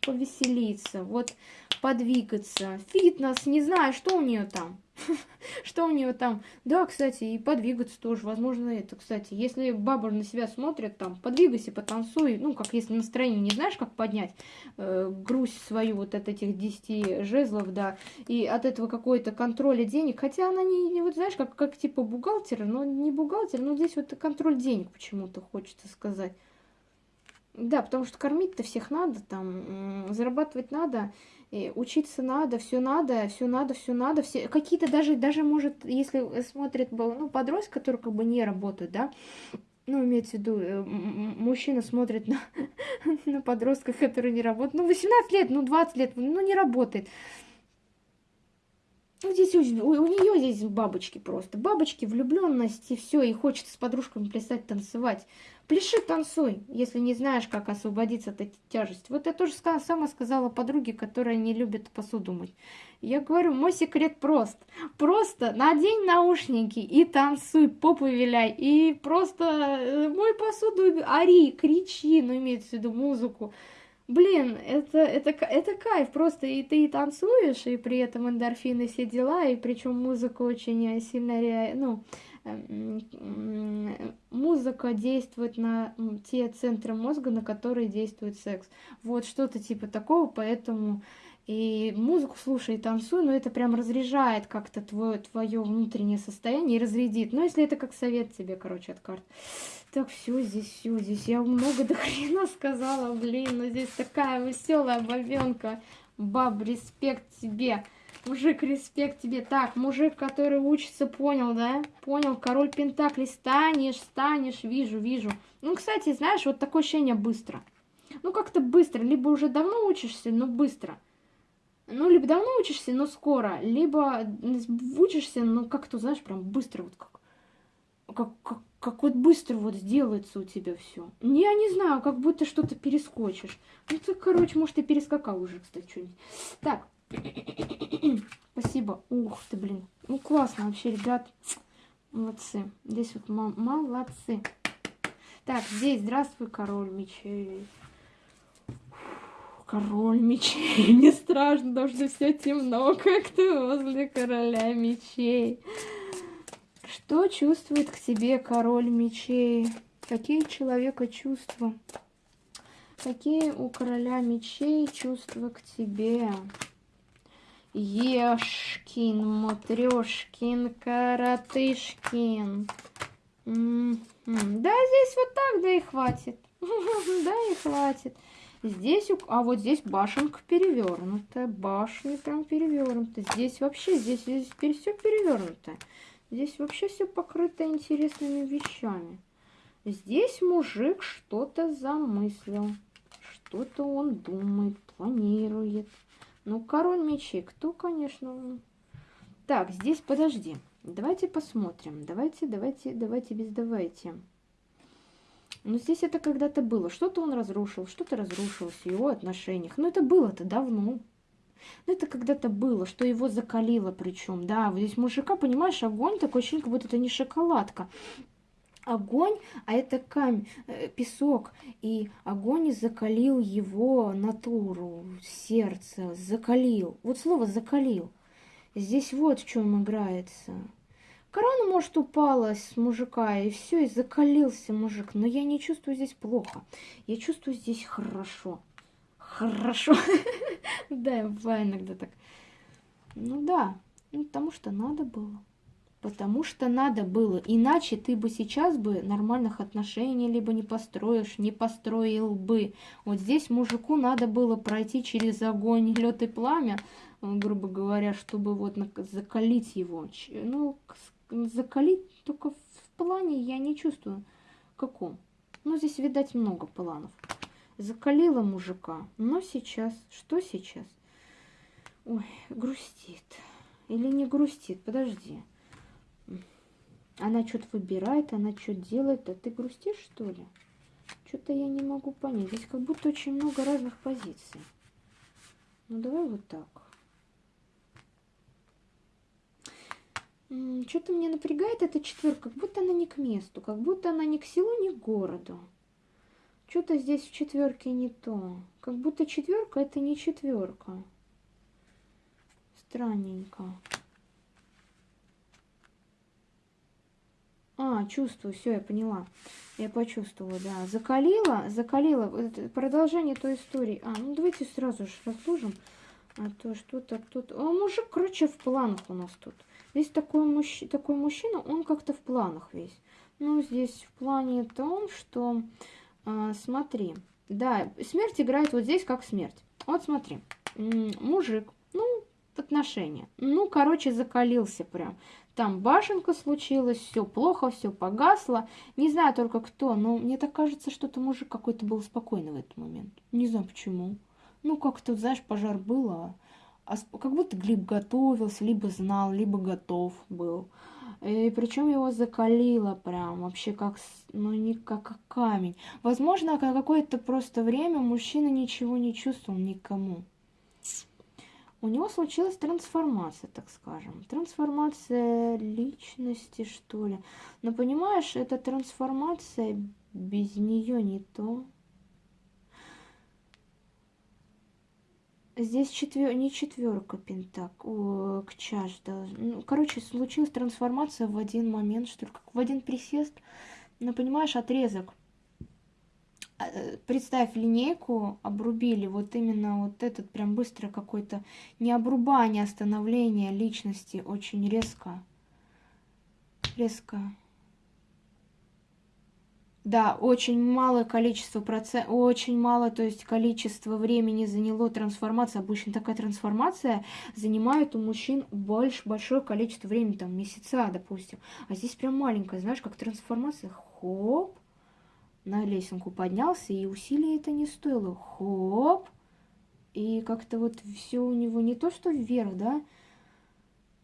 Speaker 1: повеселиться, вот подвигаться. Фитнес, не знаю, что у нее там. Что у нее там? Да, кстати, и подвигаться тоже, возможно, это, кстати. Если баба на себя смотрит, там, подвигайся, потанцуй. Ну, как если настроение не знаешь, как поднять, э, грусть свою вот от этих 10 жезлов, да, и от этого какой-то контроля денег. Хотя она не, не вот знаешь, как, как типа бухгалтер, но не бухгалтер, но здесь вот контроль денег почему-то хочется сказать. Да, потому что кормить-то всех надо, там, зарабатывать надо, учиться надо, все надо, все надо, все надо, все какие-то даже, даже может, если смотрит, ну, подросток, который как бы не работает, да, ну, имеется в виду, э, мужчина смотрит на, на подростка, который не работает, ну, 18 лет, ну, 20 лет, ну, не работает. Ну, здесь у, у нее здесь бабочки просто. Бабочки, влюбленность и все, и хочется с подружками плясать, танцевать. Пляши, танцуй, если не знаешь, как освободиться от этой тяжести. Вот я тоже сама сказала подруге, которая не любит посуду мыть. Я говорю, мой секрет прост. Просто надень наушники и танцуй, попу виляй. И просто э, мой посуду, ори, кричи, ну имеется в виду музыку. Блин, это, это, это кайф, просто и ты и танцуешь, и при этом эндорфины все дела, и причем музыка очень сильно, ну, музыка действует на те центры мозга, на которые действует секс. Вот что-то типа такого, поэтому и музыку слушай и танцуй, но это прям разряжает как-то твое, внутреннее состояние и разрядит. Но если это как совет тебе, короче, от карт. Так, все, здесь все, здесь я много до хрена сказала, блин, но здесь такая веселая бабенка. Баб, респект тебе. Мужик, респект тебе. Так, мужик, который учится, понял, да? Понял, король Пентаклей. Станешь, станешь, вижу, вижу. Ну, кстати, знаешь, вот такое ощущение быстро. Ну, как-то быстро. Либо уже давно учишься, но быстро. Ну, либо давно учишься, но скоро. Либо учишься, но как-то, знаешь, прям быстро вот как... Как, как, как вот быстро вот сделается у тебя все. Я не знаю, как будто что-то перескочишь. Ну, ты, короче, может, и перескакал уже, кстати, что-нибудь. Так, Спасибо. Ух ты, блин. Ну, классно вообще, ребят. Молодцы. Здесь вот молодцы. Так, здесь здравствуй, король мечей. Король мечей. Мне страшно, потому что все темно, как ты возле короля мечей. Что чувствует к тебе король мечей? Какие человека чувства? Какие у короля мечей чувства к тебе? Ешкин, Матрёшкин, Каратышкин. Да, здесь вот так, да и хватит. Да и хватит. Здесь, а вот здесь башенка перевернутая. Башня прям перевернутая. Здесь вообще, здесь, здесь теперь все перевернутое. Здесь вообще все покрыто интересными вещами. Здесь мужик что-то замыслил. Что-то он думает, планирует. Ну, король мечей, кто, конечно... Так, здесь, подожди. Давайте посмотрим. Давайте, давайте, давайте, без давайте. Ну, здесь это когда-то было. Что-то он разрушил, что-то разрушилось в его отношениях. Но это было-то давно. Ну, это когда-то было, что его закалило причем. Да, вот здесь мужика, понимаешь, огонь такой ощущение, как будто это не шоколадка огонь, а это камень, э, песок, и огонь закалил его натуру, сердце, закалил. Вот слово закалил. Здесь вот в чем играется. Корона, может, упала с мужика, и все, и закалился мужик. Но я не чувствую здесь плохо. Я чувствую здесь хорошо. Хорошо. Да, бывает иногда так. Ну да, ну, потому что надо было. Потому что надо было. Иначе ты бы сейчас бы нормальных отношений либо не построишь, не построил бы. Вот здесь мужику надо было пройти через огонь, лед и пламя, э, грубо говоря, чтобы вот закалить его. Ну, закалить только в плане я не чувствую. Каком? Ну, здесь, видать, много планов. Закалила мужика. Но сейчас, что сейчас? Ой, грустит. Или не грустит, подожди. Она что-то выбирает, она что делает, а ты грустишь, что ли? Что-то я не могу понять. Здесь как будто очень много разных позиций. Ну, давай вот так. Что-то мне напрягает эта четверка, как будто она не к месту, как будто она ни к селу, ни к городу. Что-то здесь в четверке не то. Как будто четверка это не четверка. Странненько. А, чувствую, все, я поняла. Я почувствовала, да. Закалила, закалила. Продолжение той истории. А, ну давайте сразу же разложим. А то что-то тут... А мужик, короче, в планах у нас тут. Здесь такой, мужч... такой мужчина, он как-то в планах весь. Ну, здесь в плане том, что... А, смотри. Да, смерть играет вот здесь как смерть. Вот смотри. Мужик, ну, отношения. Ну, короче, закалился прям. Там башенка случилась, все плохо, все погасло. Не знаю только кто, но мне так кажется, что это мужик какой-то был спокойный в этот момент. Не знаю почему. Ну, как-то, знаешь, пожар был, а а как будто Глеб готовился, либо знал, либо готов был. И причем его закалило прям вообще как, ну не как камень. Возможно, какое-то просто время мужчина ничего не чувствовал никому. У него случилась трансформация, так скажем. Трансформация личности, что ли. Но понимаешь, эта трансформация без нее не то. Здесь четвер... не четверка пентак, о, к чаш должен. Ну, короче, случилась трансформация в один момент, что ли, как в один присест. Ну, понимаешь, отрезок. Представь линейку, обрубили вот именно вот этот прям быстро какой-то не обрубание, а становление личности очень резко. Резко. Да, очень малое количество процентов, очень мало, то есть количество времени заняло трансформация. Обычно такая трансформация занимает у мужчин больше, большое количество времени, там месяца, допустим. А здесь прям маленькая, знаешь, как трансформация, хоп, на лесенку поднялся, и усилий это не стоило, хоп, и как-то вот все у него не то, что вверх, да,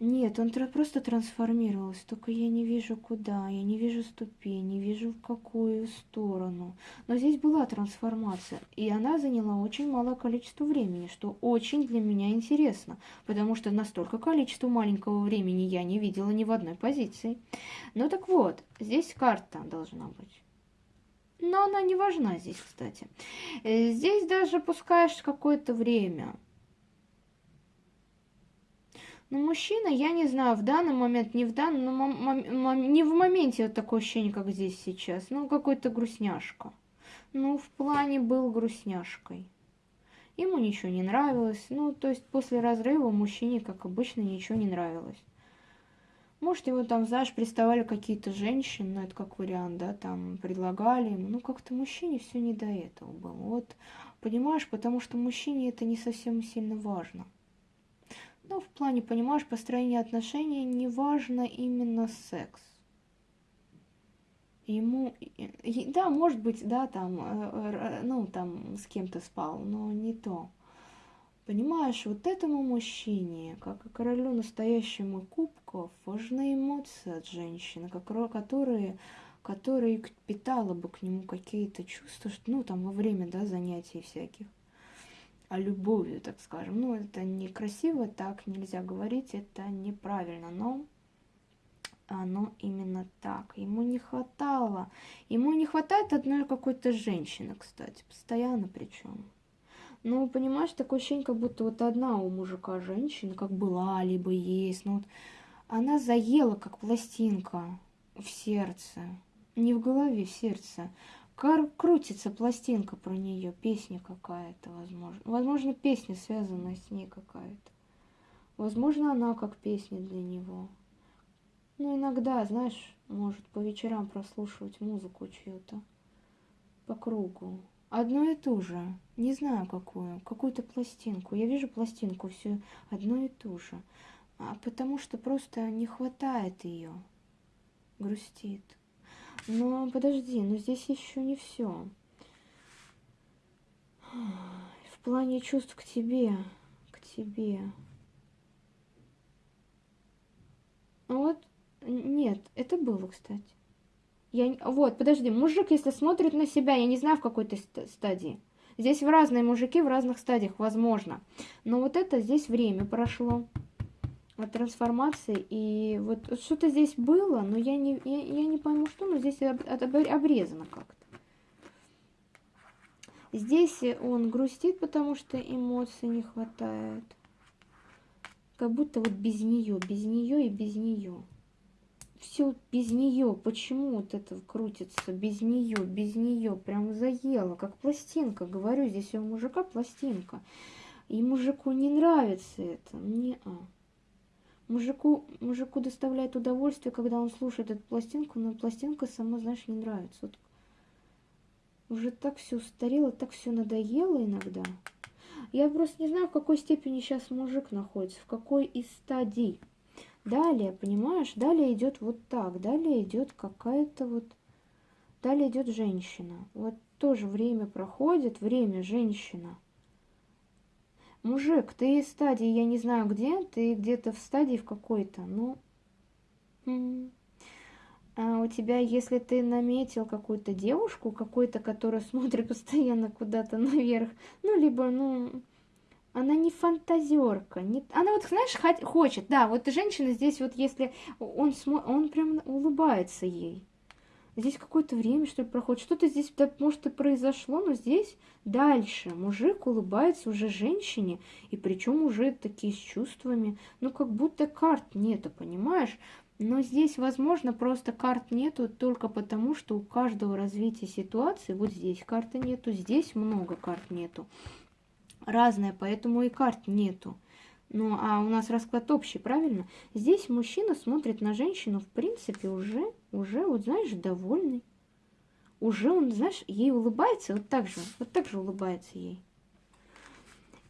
Speaker 1: нет, он просто трансформировался, только я не вижу куда, я не вижу ступень, не вижу в какую сторону. Но здесь была трансформация, и она заняла очень малое количество времени, что очень для меня интересно, потому что настолько количество маленького времени я не видела ни в одной позиции. Ну так вот, здесь карта должна быть. Но она не важна здесь, кстати. Э, здесь даже пускаешь какое-то время – но ну, мужчина, я не знаю, в данный момент, не в данном, но не в моменте вот такое ощущение, как здесь сейчас. Ну, какой-то грустняшка. Ну, в плане был грустняшкой. Ему ничего не нравилось. Ну, то есть после разрыва мужчине, как обычно, ничего не нравилось. Может, его там, знаешь, приставали какие-то женщины, ну, это как вариант, да, там, предлагали ему. Ну, как-то мужчине все не до этого было. Вот, понимаешь, потому что мужчине это не совсем сильно важно. Ну, в плане, понимаешь, построения отношений не важно именно секс. Ему, да, может быть, да, там, э, ну, там, с кем-то спал, но не то. Понимаешь, вот этому мужчине, как и королю настоящему кубков, важны эмоции от женщины, которые, которые питала бы к нему какие-то чувства, ну, там, во время, да, занятий всяких а любовью, так скажем. Ну, это некрасиво, так нельзя говорить, это неправильно, но оно именно так. Ему не хватало. Ему не хватает одной какой-то женщины, кстати, постоянно причем. Ну, понимаешь, такое ощущение, как будто вот одна у мужика женщина, как была, либо есть. Ну, вот она заела, как пластинка в сердце. Не в голове, в сердце крутится пластинка про нее, песня какая-то, возможно. Возможно, песня связана с ней какая-то. Возможно, она как песня для него. Ну, иногда, знаешь, может по вечерам прослушивать музыку чью-то по кругу одно и то же, не знаю какую, какую-то пластинку. Я вижу пластинку все одно и то же, а потому что просто не хватает ее, грустит. Но подожди, но здесь еще не все. В плане чувств к тебе, к тебе. Ну вот, нет, это было, кстати. Я... Вот, подожди, мужик, если смотрит на себя, я не знаю, в какой то стадии. Здесь в разные мужики в разных стадиях, возможно. Но вот это здесь время прошло от трансформации. И вот что-то здесь было, но я не, я, я не пойму, что, но здесь об, обрезано как-то. Здесь он грустит, потому что эмоций не хватает. Как будто вот без нее, без нее и без нее все без нее. Почему вот это крутится без нее, без нее? Прям заело, как пластинка. Говорю, здесь у мужика пластинка. И мужику не нравится это. Не а. Мужику, мужику доставляет удовольствие, когда он слушает эту пластинку, но пластинка сама, знаешь, не нравится. Вот уже так все устарело, так все надоело иногда. Я просто не знаю, в какой степени сейчас мужик находится, в какой из стадий. Далее, понимаешь, далее идет вот так, далее идет какая-то вот, далее идет женщина. Вот тоже время проходит, время женщина. Мужик, ты в стадии, я не знаю где, ты где-то в стадии в какой-то, ну... А у тебя, если ты наметил какую-то девушку, какой-то, которая смотрит постоянно куда-то наверх, ну, либо, ну, она не фантазерка, не... она вот, знаешь, хочет, да, вот женщина здесь вот, если он, смо... он прям улыбается ей. Здесь какое-то время, что ли, проходит. Что-то здесь, да, может, и произошло, но здесь дальше. Мужик улыбается уже женщине, и причем уже такие с чувствами. Ну, как будто карт нету, понимаешь? Но здесь, возможно, просто карт нету только потому, что у каждого развития ситуации, вот здесь карты нету, здесь много карт нету разное, поэтому и карт нету. Ну, а у нас расклад общий, правильно? Здесь мужчина смотрит на женщину, в принципе, уже, уже, вот знаешь, довольный. Уже он, знаешь, ей улыбается, вот так же, вот так же улыбается ей.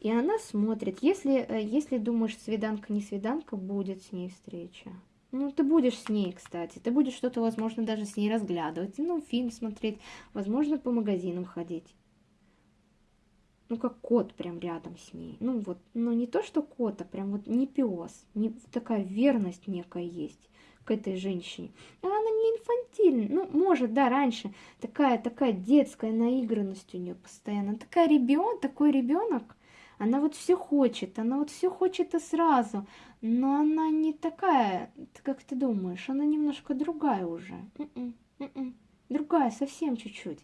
Speaker 1: И она смотрит, если, э, если думаешь, свиданка, не свиданка, будет с ней встреча. Ну, ты будешь с ней, кстати, ты будешь что-то, возможно, даже с ней разглядывать, ну, фильм смотреть, возможно, по магазинам ходить ну, как кот прям рядом с ней. Ну, вот, но не то, что кот, а прям вот не пес. Не, такая верность некая есть к этой женщине. А она не инфантильная. Ну, может, да, раньше такая, такая детская наигранность у нее постоянно. Такая ребенок, такой ребенок, она вот все хочет, она вот все хочет и сразу, но она не такая, как ты думаешь, она немножко другая уже. М -м, м другая, совсем чуть-чуть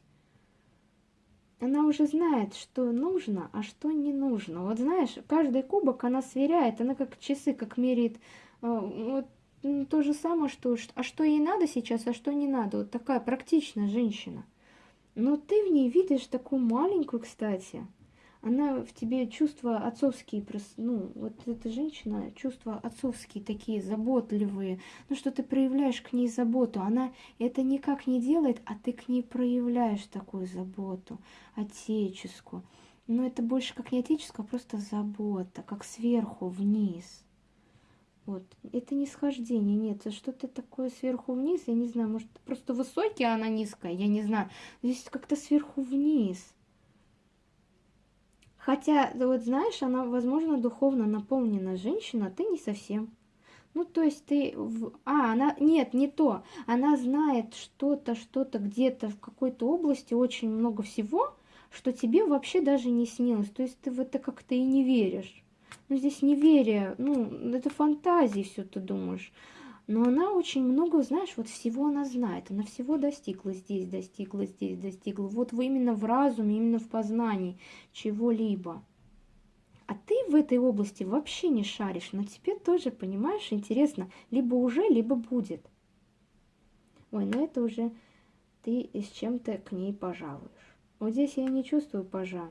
Speaker 1: она уже знает, что нужно, а что не нужно. Вот знаешь, каждый кубок она сверяет, она как часы, как меряет. А, вот то же самое, что а что ей надо сейчас, а что не надо. Вот такая практичная женщина. Но ты в ней видишь такую маленькую, кстати, она в тебе чувства отцовские, ну, вот эта женщина, чувства отцовские такие, заботливые, ну, что ты проявляешь к ней заботу, она это никак не делает, а ты к ней проявляешь такую заботу, отеческую. Но это больше как не отеческая, а просто забота, как сверху вниз. Вот. Это не схождение, нет, это что-то такое сверху вниз, я не знаю, может, просто высокий, а она низкая, я не знаю. Здесь как-то сверху вниз. Хотя, вот знаешь, она, возможно, духовно наполнена женщина, а ты не совсем. Ну, то есть ты... В... А, она... Нет, не то. Она знает что-то, что-то где-то в какой-то области, очень много всего, что тебе вообще даже не снилось. То есть ты в это как-то и не веришь. Ну, здесь неверие, ну, это фантазии все ты думаешь. Но она очень много, знаешь, вот всего она знает. Она всего достигла здесь, достигла здесь, достигла. Вот именно в разуме, именно в познании чего-либо. А ты в этой области вообще не шаришь, но тебе тоже, понимаешь, интересно, либо уже, либо будет. Ой, ну это уже ты с чем-то к ней пожалуешь. Вот здесь я не чувствую пожа.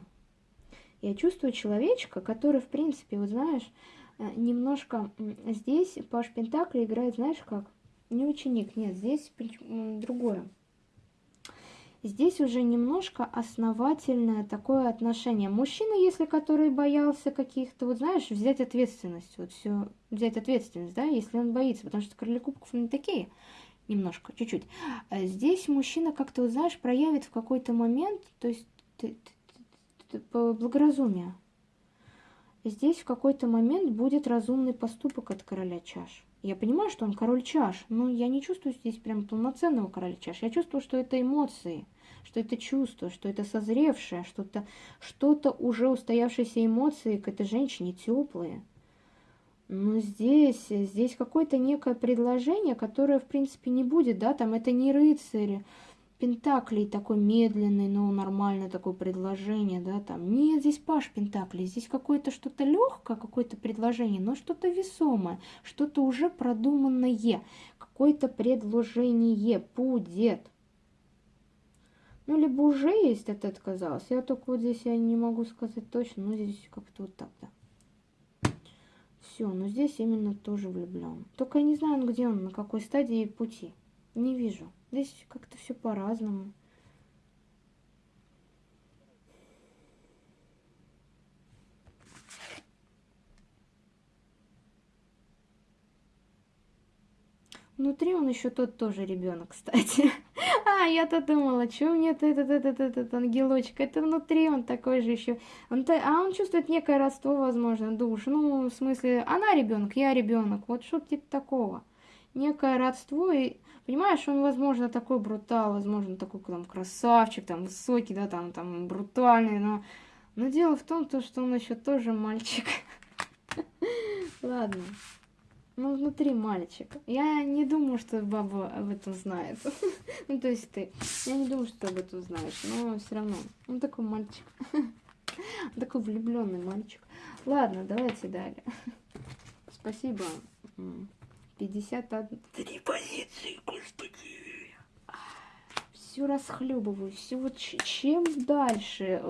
Speaker 1: Я чувствую человечка, который, в принципе, вот знаешь, немножко здесь Паш Пентакли играет, знаешь как? Не ученик, нет, здесь другое. Здесь уже немножко основательное такое отношение. Мужчина, если который боялся каких-то, вот знаешь, взять ответственность, вот все, взять ответственность, да, если он боится, потому что короли кубков не такие, немножко, чуть-чуть. А здесь мужчина как-то, вот, знаешь, проявит в какой-то момент, то есть благоразумие, здесь в какой-то момент будет разумный поступок от короля чаш. Я понимаю, что он король чаш, но я не чувствую здесь прям полноценного короля чаш. Я чувствую, что это эмоции, что это чувство, что это созревшее, что-то что-то уже устоявшиеся эмоции к этой женщине теплые. Но здесь, здесь какое-то некое предложение, которое, в принципе, не будет, да, там это не рыцарь, Пентаклей такой медленный, но нормальное такое предложение, да, там. Нет, здесь Паш Пентаклей, здесь какое-то что-то легкое, какое-то предложение, но что-то весомое, что-то уже продуманное, какое-то предложение будет. Ну, либо уже есть, это отказалось. Я только вот здесь я не могу сказать точно, но здесь как-то вот так, да. Все, но здесь именно тоже влюблен. Только я не знаю, где он, на какой стадии пути. Не вижу. Здесь как-то все по-разному. Внутри он еще тот тоже ребенок, кстати. А, я-то думала, что мне этот, этот, этот, этот ангелочек, это внутри он такой же еще. Он, а он чувствует некое родство, возможно, душ. Ну, в смысле, она ребенок, я ребенок. Вот что-то типа такого. Некое родство, и Понимаешь, он, возможно, такой брутал, возможно, такой там красавчик, там высокий, да, там, там брутальный, но, но дело в том, то, что он еще тоже мальчик. Ладно. Ну, внутри мальчик. Я не думаю, что баба об этом знает. ну, то есть ты. Я не думаю, что ты об этом знаешь, но все равно. Он такой мальчик. такой влюбленный мальчик. Ладно, давайте далее. Спасибо. 51... Три позиции! Все расхлебываю, все вот чем дальше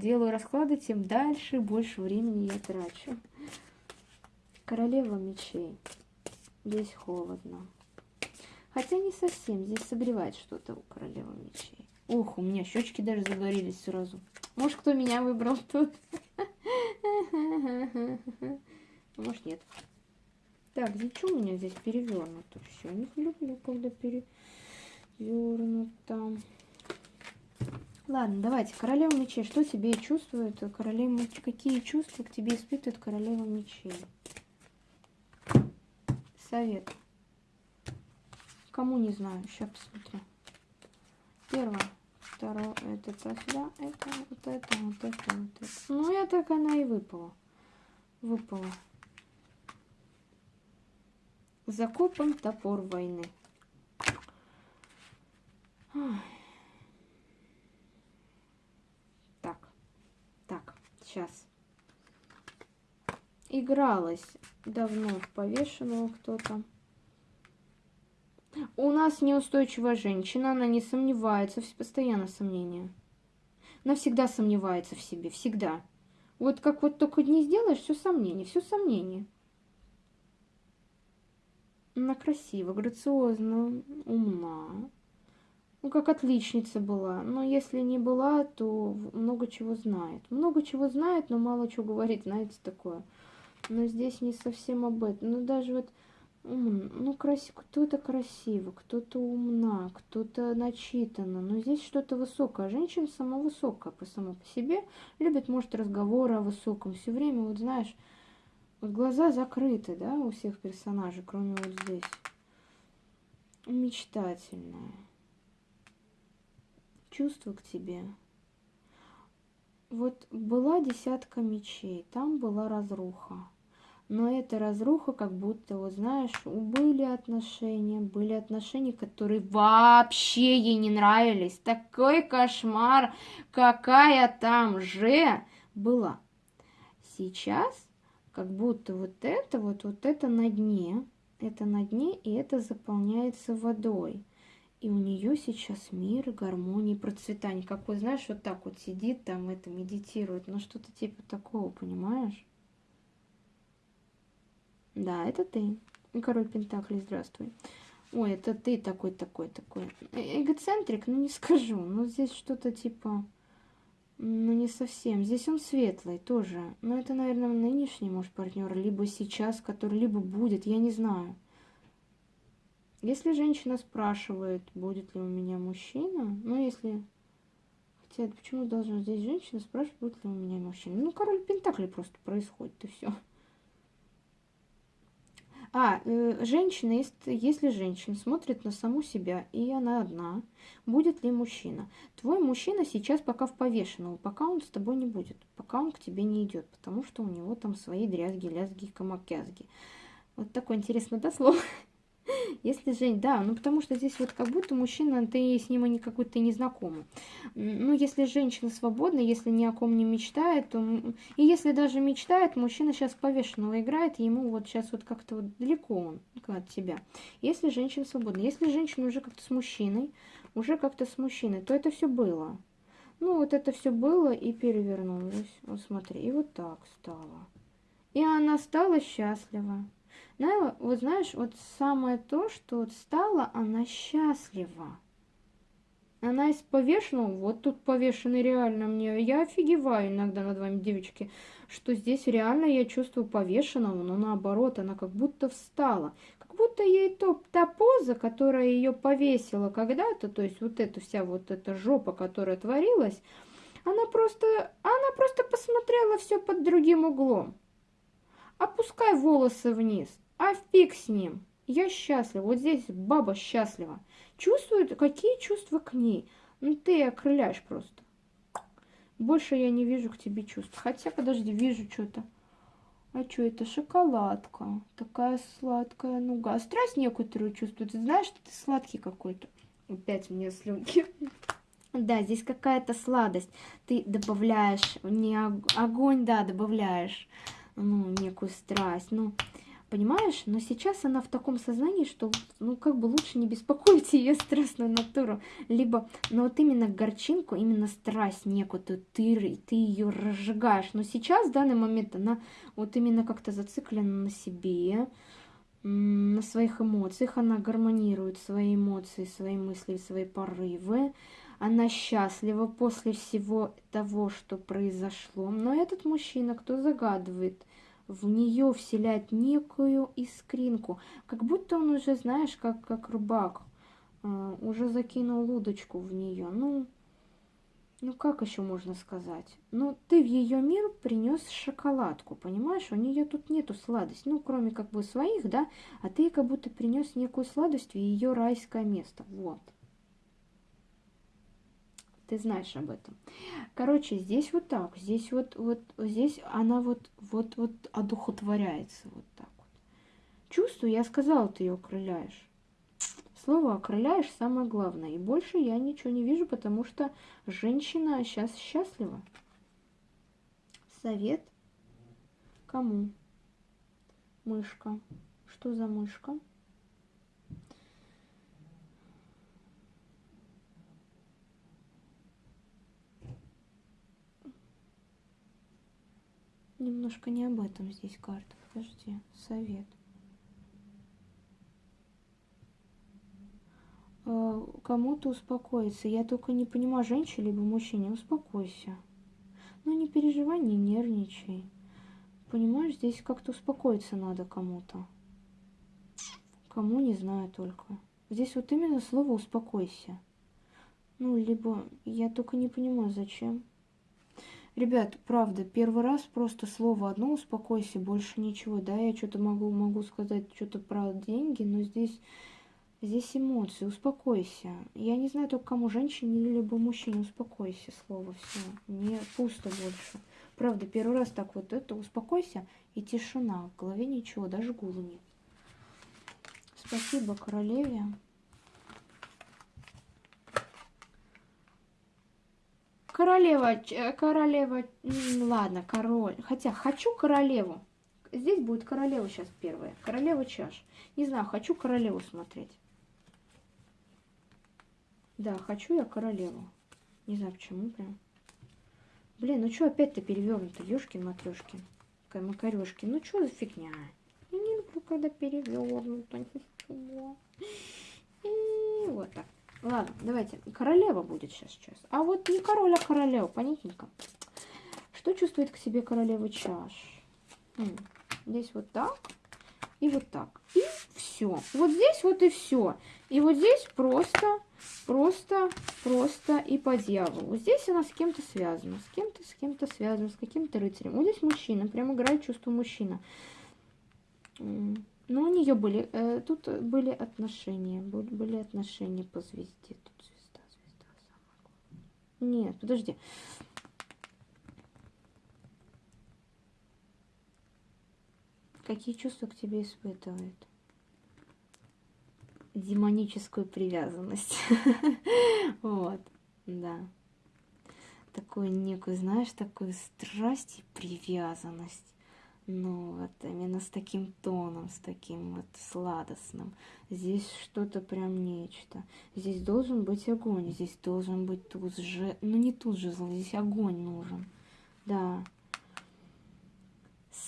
Speaker 1: делаю расклады, тем дальше больше времени я трачу. Королева мечей. Здесь холодно. Хотя не совсем, здесь согревает что-то у королевы мечей. Ух, у меня щечки даже загорелись сразу. Может, кто меня выбрал тут? Может, нет. Так, что у меня здесь перевернуто? Все, не люблю, когда перевернуто. Ладно, давайте. Королева мечей. Что тебе чувствует королева мечей? Какие чувства к тебе испытывает королева мечей? Совет. Кому не знаю. Сейчас посмотрю. Первое. Второе. Это, это сюда. Это, вот это, вот это, вот это. Ну, я так она и выпала. Выпала. Закопан топор войны. Так, так, сейчас. Игралась давно в повешенного кто-то. У нас неустойчивая женщина, она не сомневается, постоянно сомнения. Она всегда сомневается в себе, всегда. Вот как вот только не сделаешь, все сомнение, все сомнение. Она красива, грациозна, умна. Ну, как отличница была. Но если не была, то много чего знает. Много чего знает, но мало чего говорит, знаете, такое. Но здесь не совсем об этом. Ну, даже вот, ну, красив... кто-то красиво, кто-то умна, кто-то начитана. Но здесь что-то высокое. Женщина сама высокая по самой по себе. Любит, может, разговоры о высоком. Все время, вот знаешь, вот глаза закрыты, да, у всех персонажей, кроме вот здесь. Мечтательная. Чувство к тебе. Вот была десятка мечей, там была разруха. Но эта разруха, как будто, вот знаешь, были отношения, были отношения, которые вообще ей не нравились. Такой кошмар, какая там же была. Сейчас как будто вот это вот, вот это на дне, это на дне, и это заполняется водой. И у нее сейчас мир, гармония, процветание. Как вот, знаешь, вот так вот сидит там, это медитирует. Ну, что-то типа такого, понимаешь? Да, это ты. Король Пентаклей, здравствуй. Ой, это ты такой, такой, такой. Э эгоцентрик, ну не скажу. Но здесь что-то типа... Ну, не совсем. Здесь он светлый тоже. Но это, наверное, нынешний, может, партнер, либо сейчас, который либо будет, я не знаю. Если женщина спрашивает, будет ли у меня мужчина, ну, если... Хотя, почему должна здесь женщина спрашивать, будет ли у меня мужчина? Ну, король Пентакли просто происходит, и все. А, э, женщина, если, если женщина смотрит на саму себя, и она одна, будет ли мужчина? Твой мужчина сейчас пока в повешенном, пока он с тобой не будет, пока он к тебе не идет, потому что у него там свои дрязги, лязги, камакязги. Вот такое интересное да, слово. Если Жень, да, ну потому что здесь вот как будто мужчина, ты с ним не какой-то не знакомый. Ну, если женщина свободна, если ни о ком не мечтает, то... И если даже мечтает, мужчина сейчас повешенного играет, ему вот сейчас вот как-то вот далеко он от тебя. Если женщина свободна, если женщина уже как-то с мужчиной, уже как-то с мужчиной, то это все было. Ну, вот это все было и перевернулось. Вот смотри, и вот так стало. И она стала счастлива. Ну, вот знаешь, вот самое то, что вот стала она счастлива. Она из повешенного, вот тут повешенный реально мне, я офигеваю иногда над вами, девочки, что здесь реально я чувствую повешенного, но наоборот, она как будто встала. Как будто ей то, та поза, которая ее повесила когда-то, то есть вот эта вся вот эта жопа, которая творилась, она просто, она просто посмотрела все под другим углом. Опускай волосы вниз, а фиг с ним. Я счастлива. Вот здесь баба счастлива. Чувствует, какие чувства к ней. Ну, ты окрыляешь просто. Больше я не вижу к тебе чувств. Хотя, подожди, вижу что-то. А что это? Шоколадка. Такая сладкая нуга. Страсть некоторую чувствует. Ты знаешь, что ты сладкий какой-то. Опять мне слюнки. Да, здесь какая-то сладость. Ты добавляешь, не огонь, да, добавляешь, ну, некую страсть. Ну, Понимаешь? Но сейчас она в таком сознании, что, ну, как бы лучше не беспокоить ее страстную натуру. Либо, ну, вот именно горчинку, именно страсть некую, ты, ты ее разжигаешь. Но сейчас, в данный момент, она вот именно как-то зациклена на себе, на своих эмоциях. Она гармонирует свои эмоции, свои мысли, свои порывы. Она счастлива после всего того, что произошло. Но этот мужчина, кто загадывает в нее вселять некую искринку, как будто он уже, знаешь, как, как рыбак, э, уже закинул удочку в нее. Ну, ну как еще можно сказать? Ну, ты в ее мир принес шоколадку, понимаешь? У нее тут нету сладости, ну, кроме как бы своих, да, а ты как будто принес некую сладость в ее райское место. Вот ты знаешь об этом. Короче, здесь вот так, здесь вот, вот, здесь она вот, вот, вот одухотворяется вот так вот. Чувствую, я сказала, ты ее окрыляешь. Слово окрыляешь самое главное. И больше я ничего не вижу, потому что женщина сейчас счастлива. Совет кому? Мышка. Что за мышка? Немножко не об этом здесь карта. Подожди, совет. Э, кому-то успокоиться. Я только не понимаю, женщине либо мужчине, успокойся. Ну не переживай, не нервничай. Понимаешь, здесь как-то успокоиться надо кому-то. Кому, не знаю только. Здесь вот именно слово «успокойся». Ну, либо я только не понимаю, зачем. Ребят, правда, первый раз просто слово одно «успокойся», больше ничего. Да, я что-то могу, могу сказать что-то про деньги, но здесь, здесь эмоции. Успокойся. Я не знаю только кому, женщине или либо мужчине. Успокойся, слово все. Не пусто больше. Правда, первый раз так вот это «успокойся» и тишина. В голове ничего, даже гула нет. Спасибо королеве. Королева, э, королева, ладно, король. Хотя хочу королеву. Здесь будет королева сейчас первая. Королева чаш. Не знаю, хочу королеву смотреть. Да, хочу я королеву. Не знаю почему прям. Блин, ну что опять-то перевернуто? Ёшкин матрешкин. Макарешкин. Ну что за фигня? Я люблю, когда перевернуто. И вот так. Ладно, давайте. Королева будет сейчас сейчас. А вот не король, а королева, понятненько. Что чувствует к себе королева чаш? М здесь вот так и вот так. И все. Вот здесь вот и все. И вот здесь просто, просто, просто и по дьяволу. Здесь она с кем-то связана. С кем-то, с кем-то связана, с каким-то рыцарем. Вот здесь мужчина. Прям играет чувство мужчина. Ну, у нее были, э, тут были отношения, были отношения по звезде. Тут звезда, звезда, самая Нет, подожди. Какие чувства к тебе испытывает? Демоническую привязанность. Вот, да. Такую некую, знаешь, такую страсть и привязанность. Ну, вот именно с таким тоном, с таким вот сладостным. Здесь что-то прям нечто. Здесь должен быть огонь, здесь должен быть туз же... Ну, не туз же, здесь огонь нужен. Да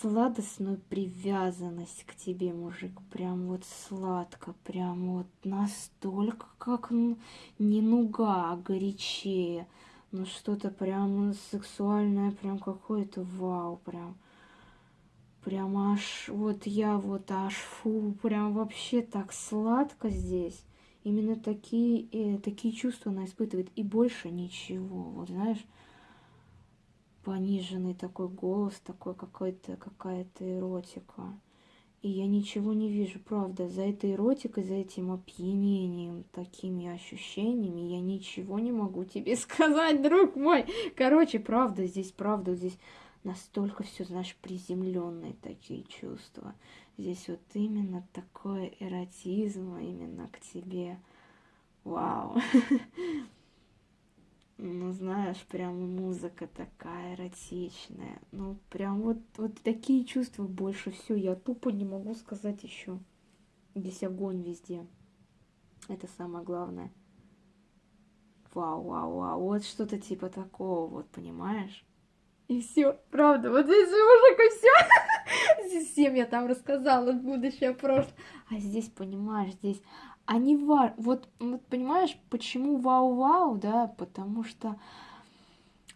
Speaker 1: сладостную привязанность к тебе, мужик. Прям вот сладко, прям вот настолько, как не нуга, а горячее. Ну что-то прям сексуальное, прям какое-то вау, прям. Прям аж, вот я вот аж, фу, прям вообще так сладко здесь. Именно такие, э, такие чувства она испытывает, и больше ничего, вот знаешь пониженный такой голос, такой какой-то какая-то эротика. И я ничего не вижу, правда, за этой эротикой, за этим опьянением, такими ощущениями, я ничего не могу тебе сказать, друг мой. Короче, правда, здесь правда, здесь настолько все, знаешь, приземленные такие чувства. Здесь вот именно такой эротизм именно к тебе. Вау. ну, знаешь, прям музыка такая эротичная. Ну, прям вот, вот такие чувства больше все. Я тупо не могу сказать еще. Здесь огонь везде. Это самое главное. Вау, вау, вау. Вот что-то типа такого, вот, понимаешь? И все, правда, вот здесь мужик и все. Здесь всем я там рассказала будущее, прошлое. А здесь, понимаешь, здесь они ва... вот, вот понимаешь, почему вау-вау, да, потому что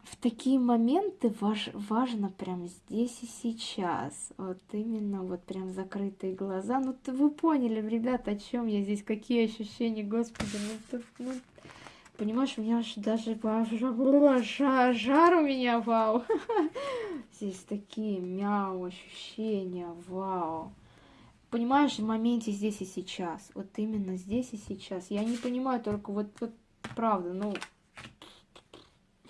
Speaker 1: в такие моменты важ... важно прямо здесь и сейчас, вот именно вот прям закрытые глаза, ну ты вы поняли, ребята, о чем я здесь, какие ощущения, господи, ну, тут, ну понимаешь, у меня аж даже жар, жар у меня, вау, здесь такие мяу ощущения, вау понимаешь, в моменте здесь и сейчас. Вот именно здесь и сейчас. Я не понимаю только вот, вот правда, ну...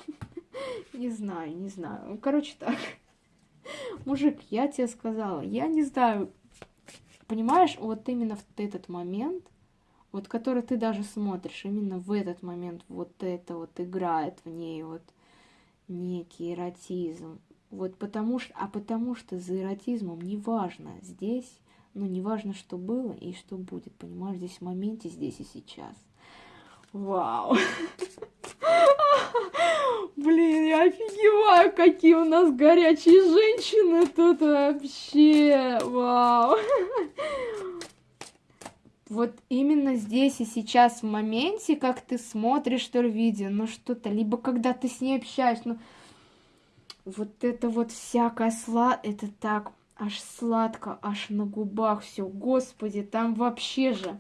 Speaker 1: Не знаю, не знаю. Короче, так. Мужик, я тебе сказала, я не знаю. Понимаешь, вот именно в этот момент, вот который ты даже смотришь, именно в этот момент вот это вот играет в ней вот некий эротизм. Вот потому что, а потому что за эротизмом неважно, здесь ну, неважно, что было и что будет, понимаешь, здесь в моменте, здесь и сейчас. Вау! Блин, я офигеваю, какие у нас горячие женщины тут вообще! Вау! Вот именно здесь и сейчас, в моменте, как ты смотришь что видео, ну что-то, либо когда ты с ней общаешься, ну вот это вот всякое сла, это так аж сладко, аж на губах все. Господи, там вообще же...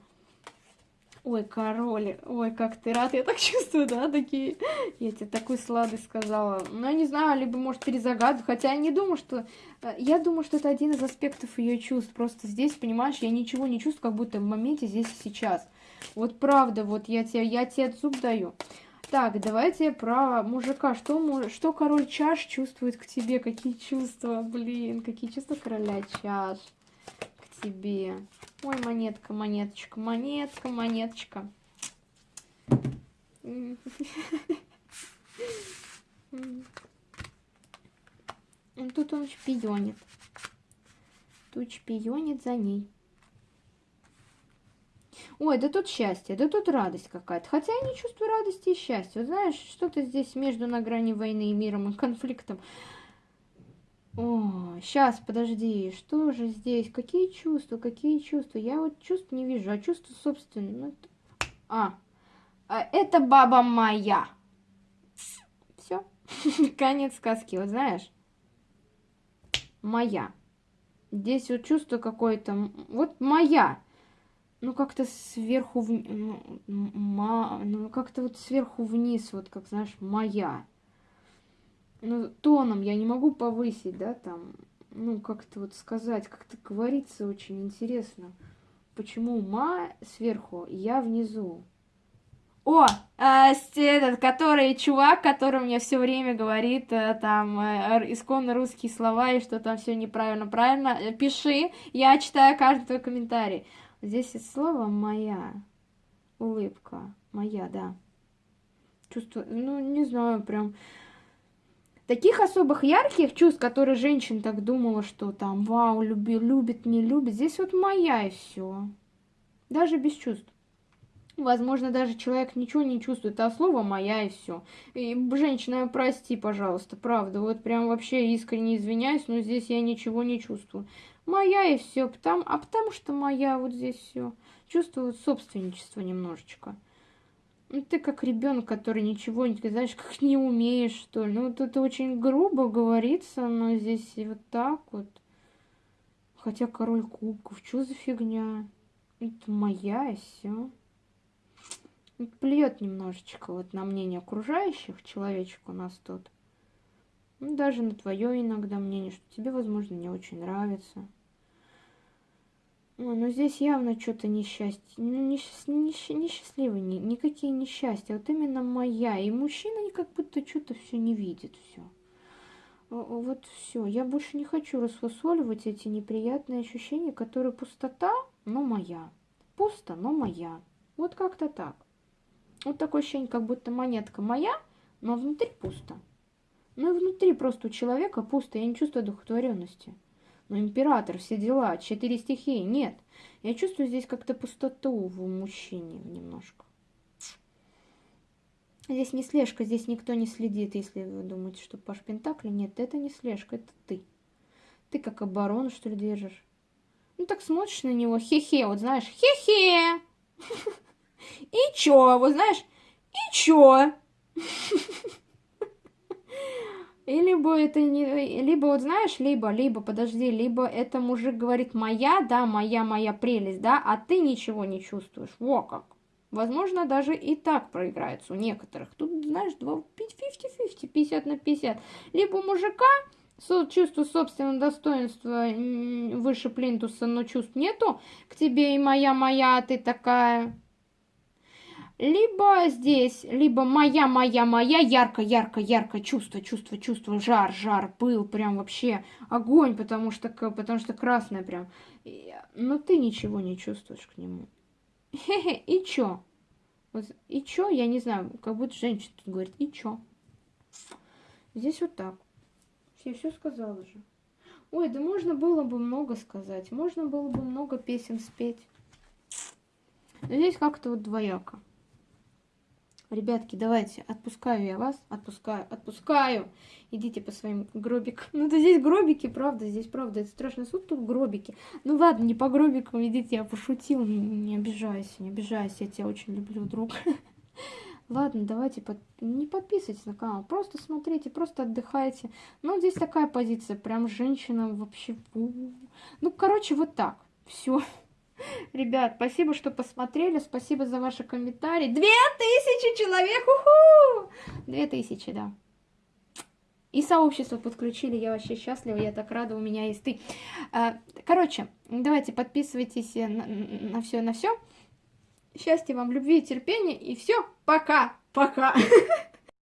Speaker 1: Ой, король, ой, как ты рад, я так чувствую, да, такие, я тебе такую сладость сказала. Ну, я не знаю, либо, может, перезагадываю, хотя я не думаю, что, э, я думаю, что это один из аспектов ее чувств, просто здесь, понимаешь, я ничего не чувствую, как будто в моменте здесь и сейчас. Вот правда, вот я тебе, я тебе зуб даю. Так, давайте про мужика. Что, что король чаш чувствует к тебе? Какие чувства, блин, какие чувства короля чаш тебе? Ой, монетка, монеточка, монетка, монеточка. Тут он шпионит. Тут шпионит за ней. Ой, да тут счастье, да тут радость какая-то. Хотя я не чувствую радости и счастья. Знаешь, что-то здесь между на грани войны и миром и конфликтом. О, сейчас, подожди, что же здесь? Какие чувства, какие чувства? Я вот чувств не вижу, а чувства собственные. Ну, а, а, это баба моя. Все, конец сказки, вот знаешь. Моя. Здесь вот чувство какое-то, вот моя ну, как-то сверху, в... ну, ну как-то вот сверху вниз, вот как, знаешь, моя. Ну, тоном я не могу повысить, да, там, ну, как-то вот сказать, как-то говорится очень интересно. Почему ма сверху, я внизу? О, э, этот, который чувак, который мне все время говорит э, там э, исконно русские слова и что там все неправильно, правильно, э, пиши, я читаю каждый твой комментарий. Здесь есть слово моя улыбка, моя, да. Чувство, ну не знаю, прям таких особых ярких чувств, которые женщина так думала, что там, вау, люби, любит, не любит. Здесь вот моя и все, даже без чувств. Возможно, даже человек ничего не чувствует, а слово моя и все. И, женщина, прости, пожалуйста, правда, вот прям вообще искренне извиняюсь, но здесь я ничего не чувствую. Моя и все, потому, а потому что моя вот здесь все. Чувствую собственничество немножечко. Ну, ты как ребенок, который ничего не, знаешь, как не умеешь, что ли. Ну, вот это очень грубо говорится, но здесь и вот так вот. Хотя король кубков, что за фигня? Это моя и все плюет немножечко вот на мнение окружающих, человечек у нас тут. Ну, даже на твое иногда мнение, что тебе, возможно, не очень нравится. Ой, ну здесь явно что-то несчастье, ну, несчастливый, ни, никакие несчастья, вот именно моя. И мужчина как будто что-то все не видит, все. Вот все, я больше не хочу расфасоливать эти неприятные ощущения, которые пустота, но моя. Пусто, но моя. Вот как-то так. Вот такое ощущение, как будто монетка моя, но внутри пусто. Ну и внутри просто у человека пусто, я не чувствую одухотворенности. Но император, все дела, четыре стихии, нет. Я чувствую здесь как-то пустоту в мужчине немножко. Здесь не слежка, здесь никто не следит, если вы думаете, что Паш Пентакли. Нет, это не слежка, это ты. Ты как оборону, что ли, держишь? Ну так смотришь на него, хе-хе, вот знаешь, хе-хе. И чё, вот знаешь, и чё? И либо это не... Либо вот знаешь, либо, либо, подожди, либо это мужик говорит моя, да, моя, моя прелесть, да, а ты ничего не чувствуешь. Во как. Возможно, даже и так проиграется у некоторых. Тут, знаешь, 50-50, 50 на 50. Либо у мужика чувство собственного достоинства выше плинтуса, но чувств нету к тебе и моя, моя, а ты такая либо здесь, либо моя, моя, моя, ярко, ярко, ярко, чувство, чувство, чувство, жар, жар, пыл, прям вообще огонь, потому что, потому что красное прям. Но ты ничего не чувствуешь к нему. Хе-хе, и чё? Вот, и чё, я не знаю, как будто женщина тут говорит, и чё? Здесь вот так. Я все сказала же. Ой, да можно было бы много сказать, можно было бы много песен спеть. Но здесь как-то вот двояко. Ребятки, давайте, отпускаю я вас, отпускаю, отпускаю. Идите по своим гробикам. Ну, да здесь гробики, правда, здесь правда, это страшный суд, тут гробики. Ну, ладно, не по гробикам, идите, я пошутил, не, не обижайся, не обижайся, я тебя очень люблю, друг. Ладно, давайте, под... не подписывайтесь на канал, просто смотрите, просто отдыхайте. Ну, здесь такая позиция, прям женщина вообще... Ну, короче, вот так, все. Ребят, спасибо, что посмотрели, спасибо за ваши комментарии. Две тысячи человек, уху! Две тысячи, да. И сообщество подключили, я вообще счастлива, я так рада, у меня есть ты. А, короче, давайте подписывайтесь на, на все, на все. Счастья вам, любви и терпения, и все, пока, пока.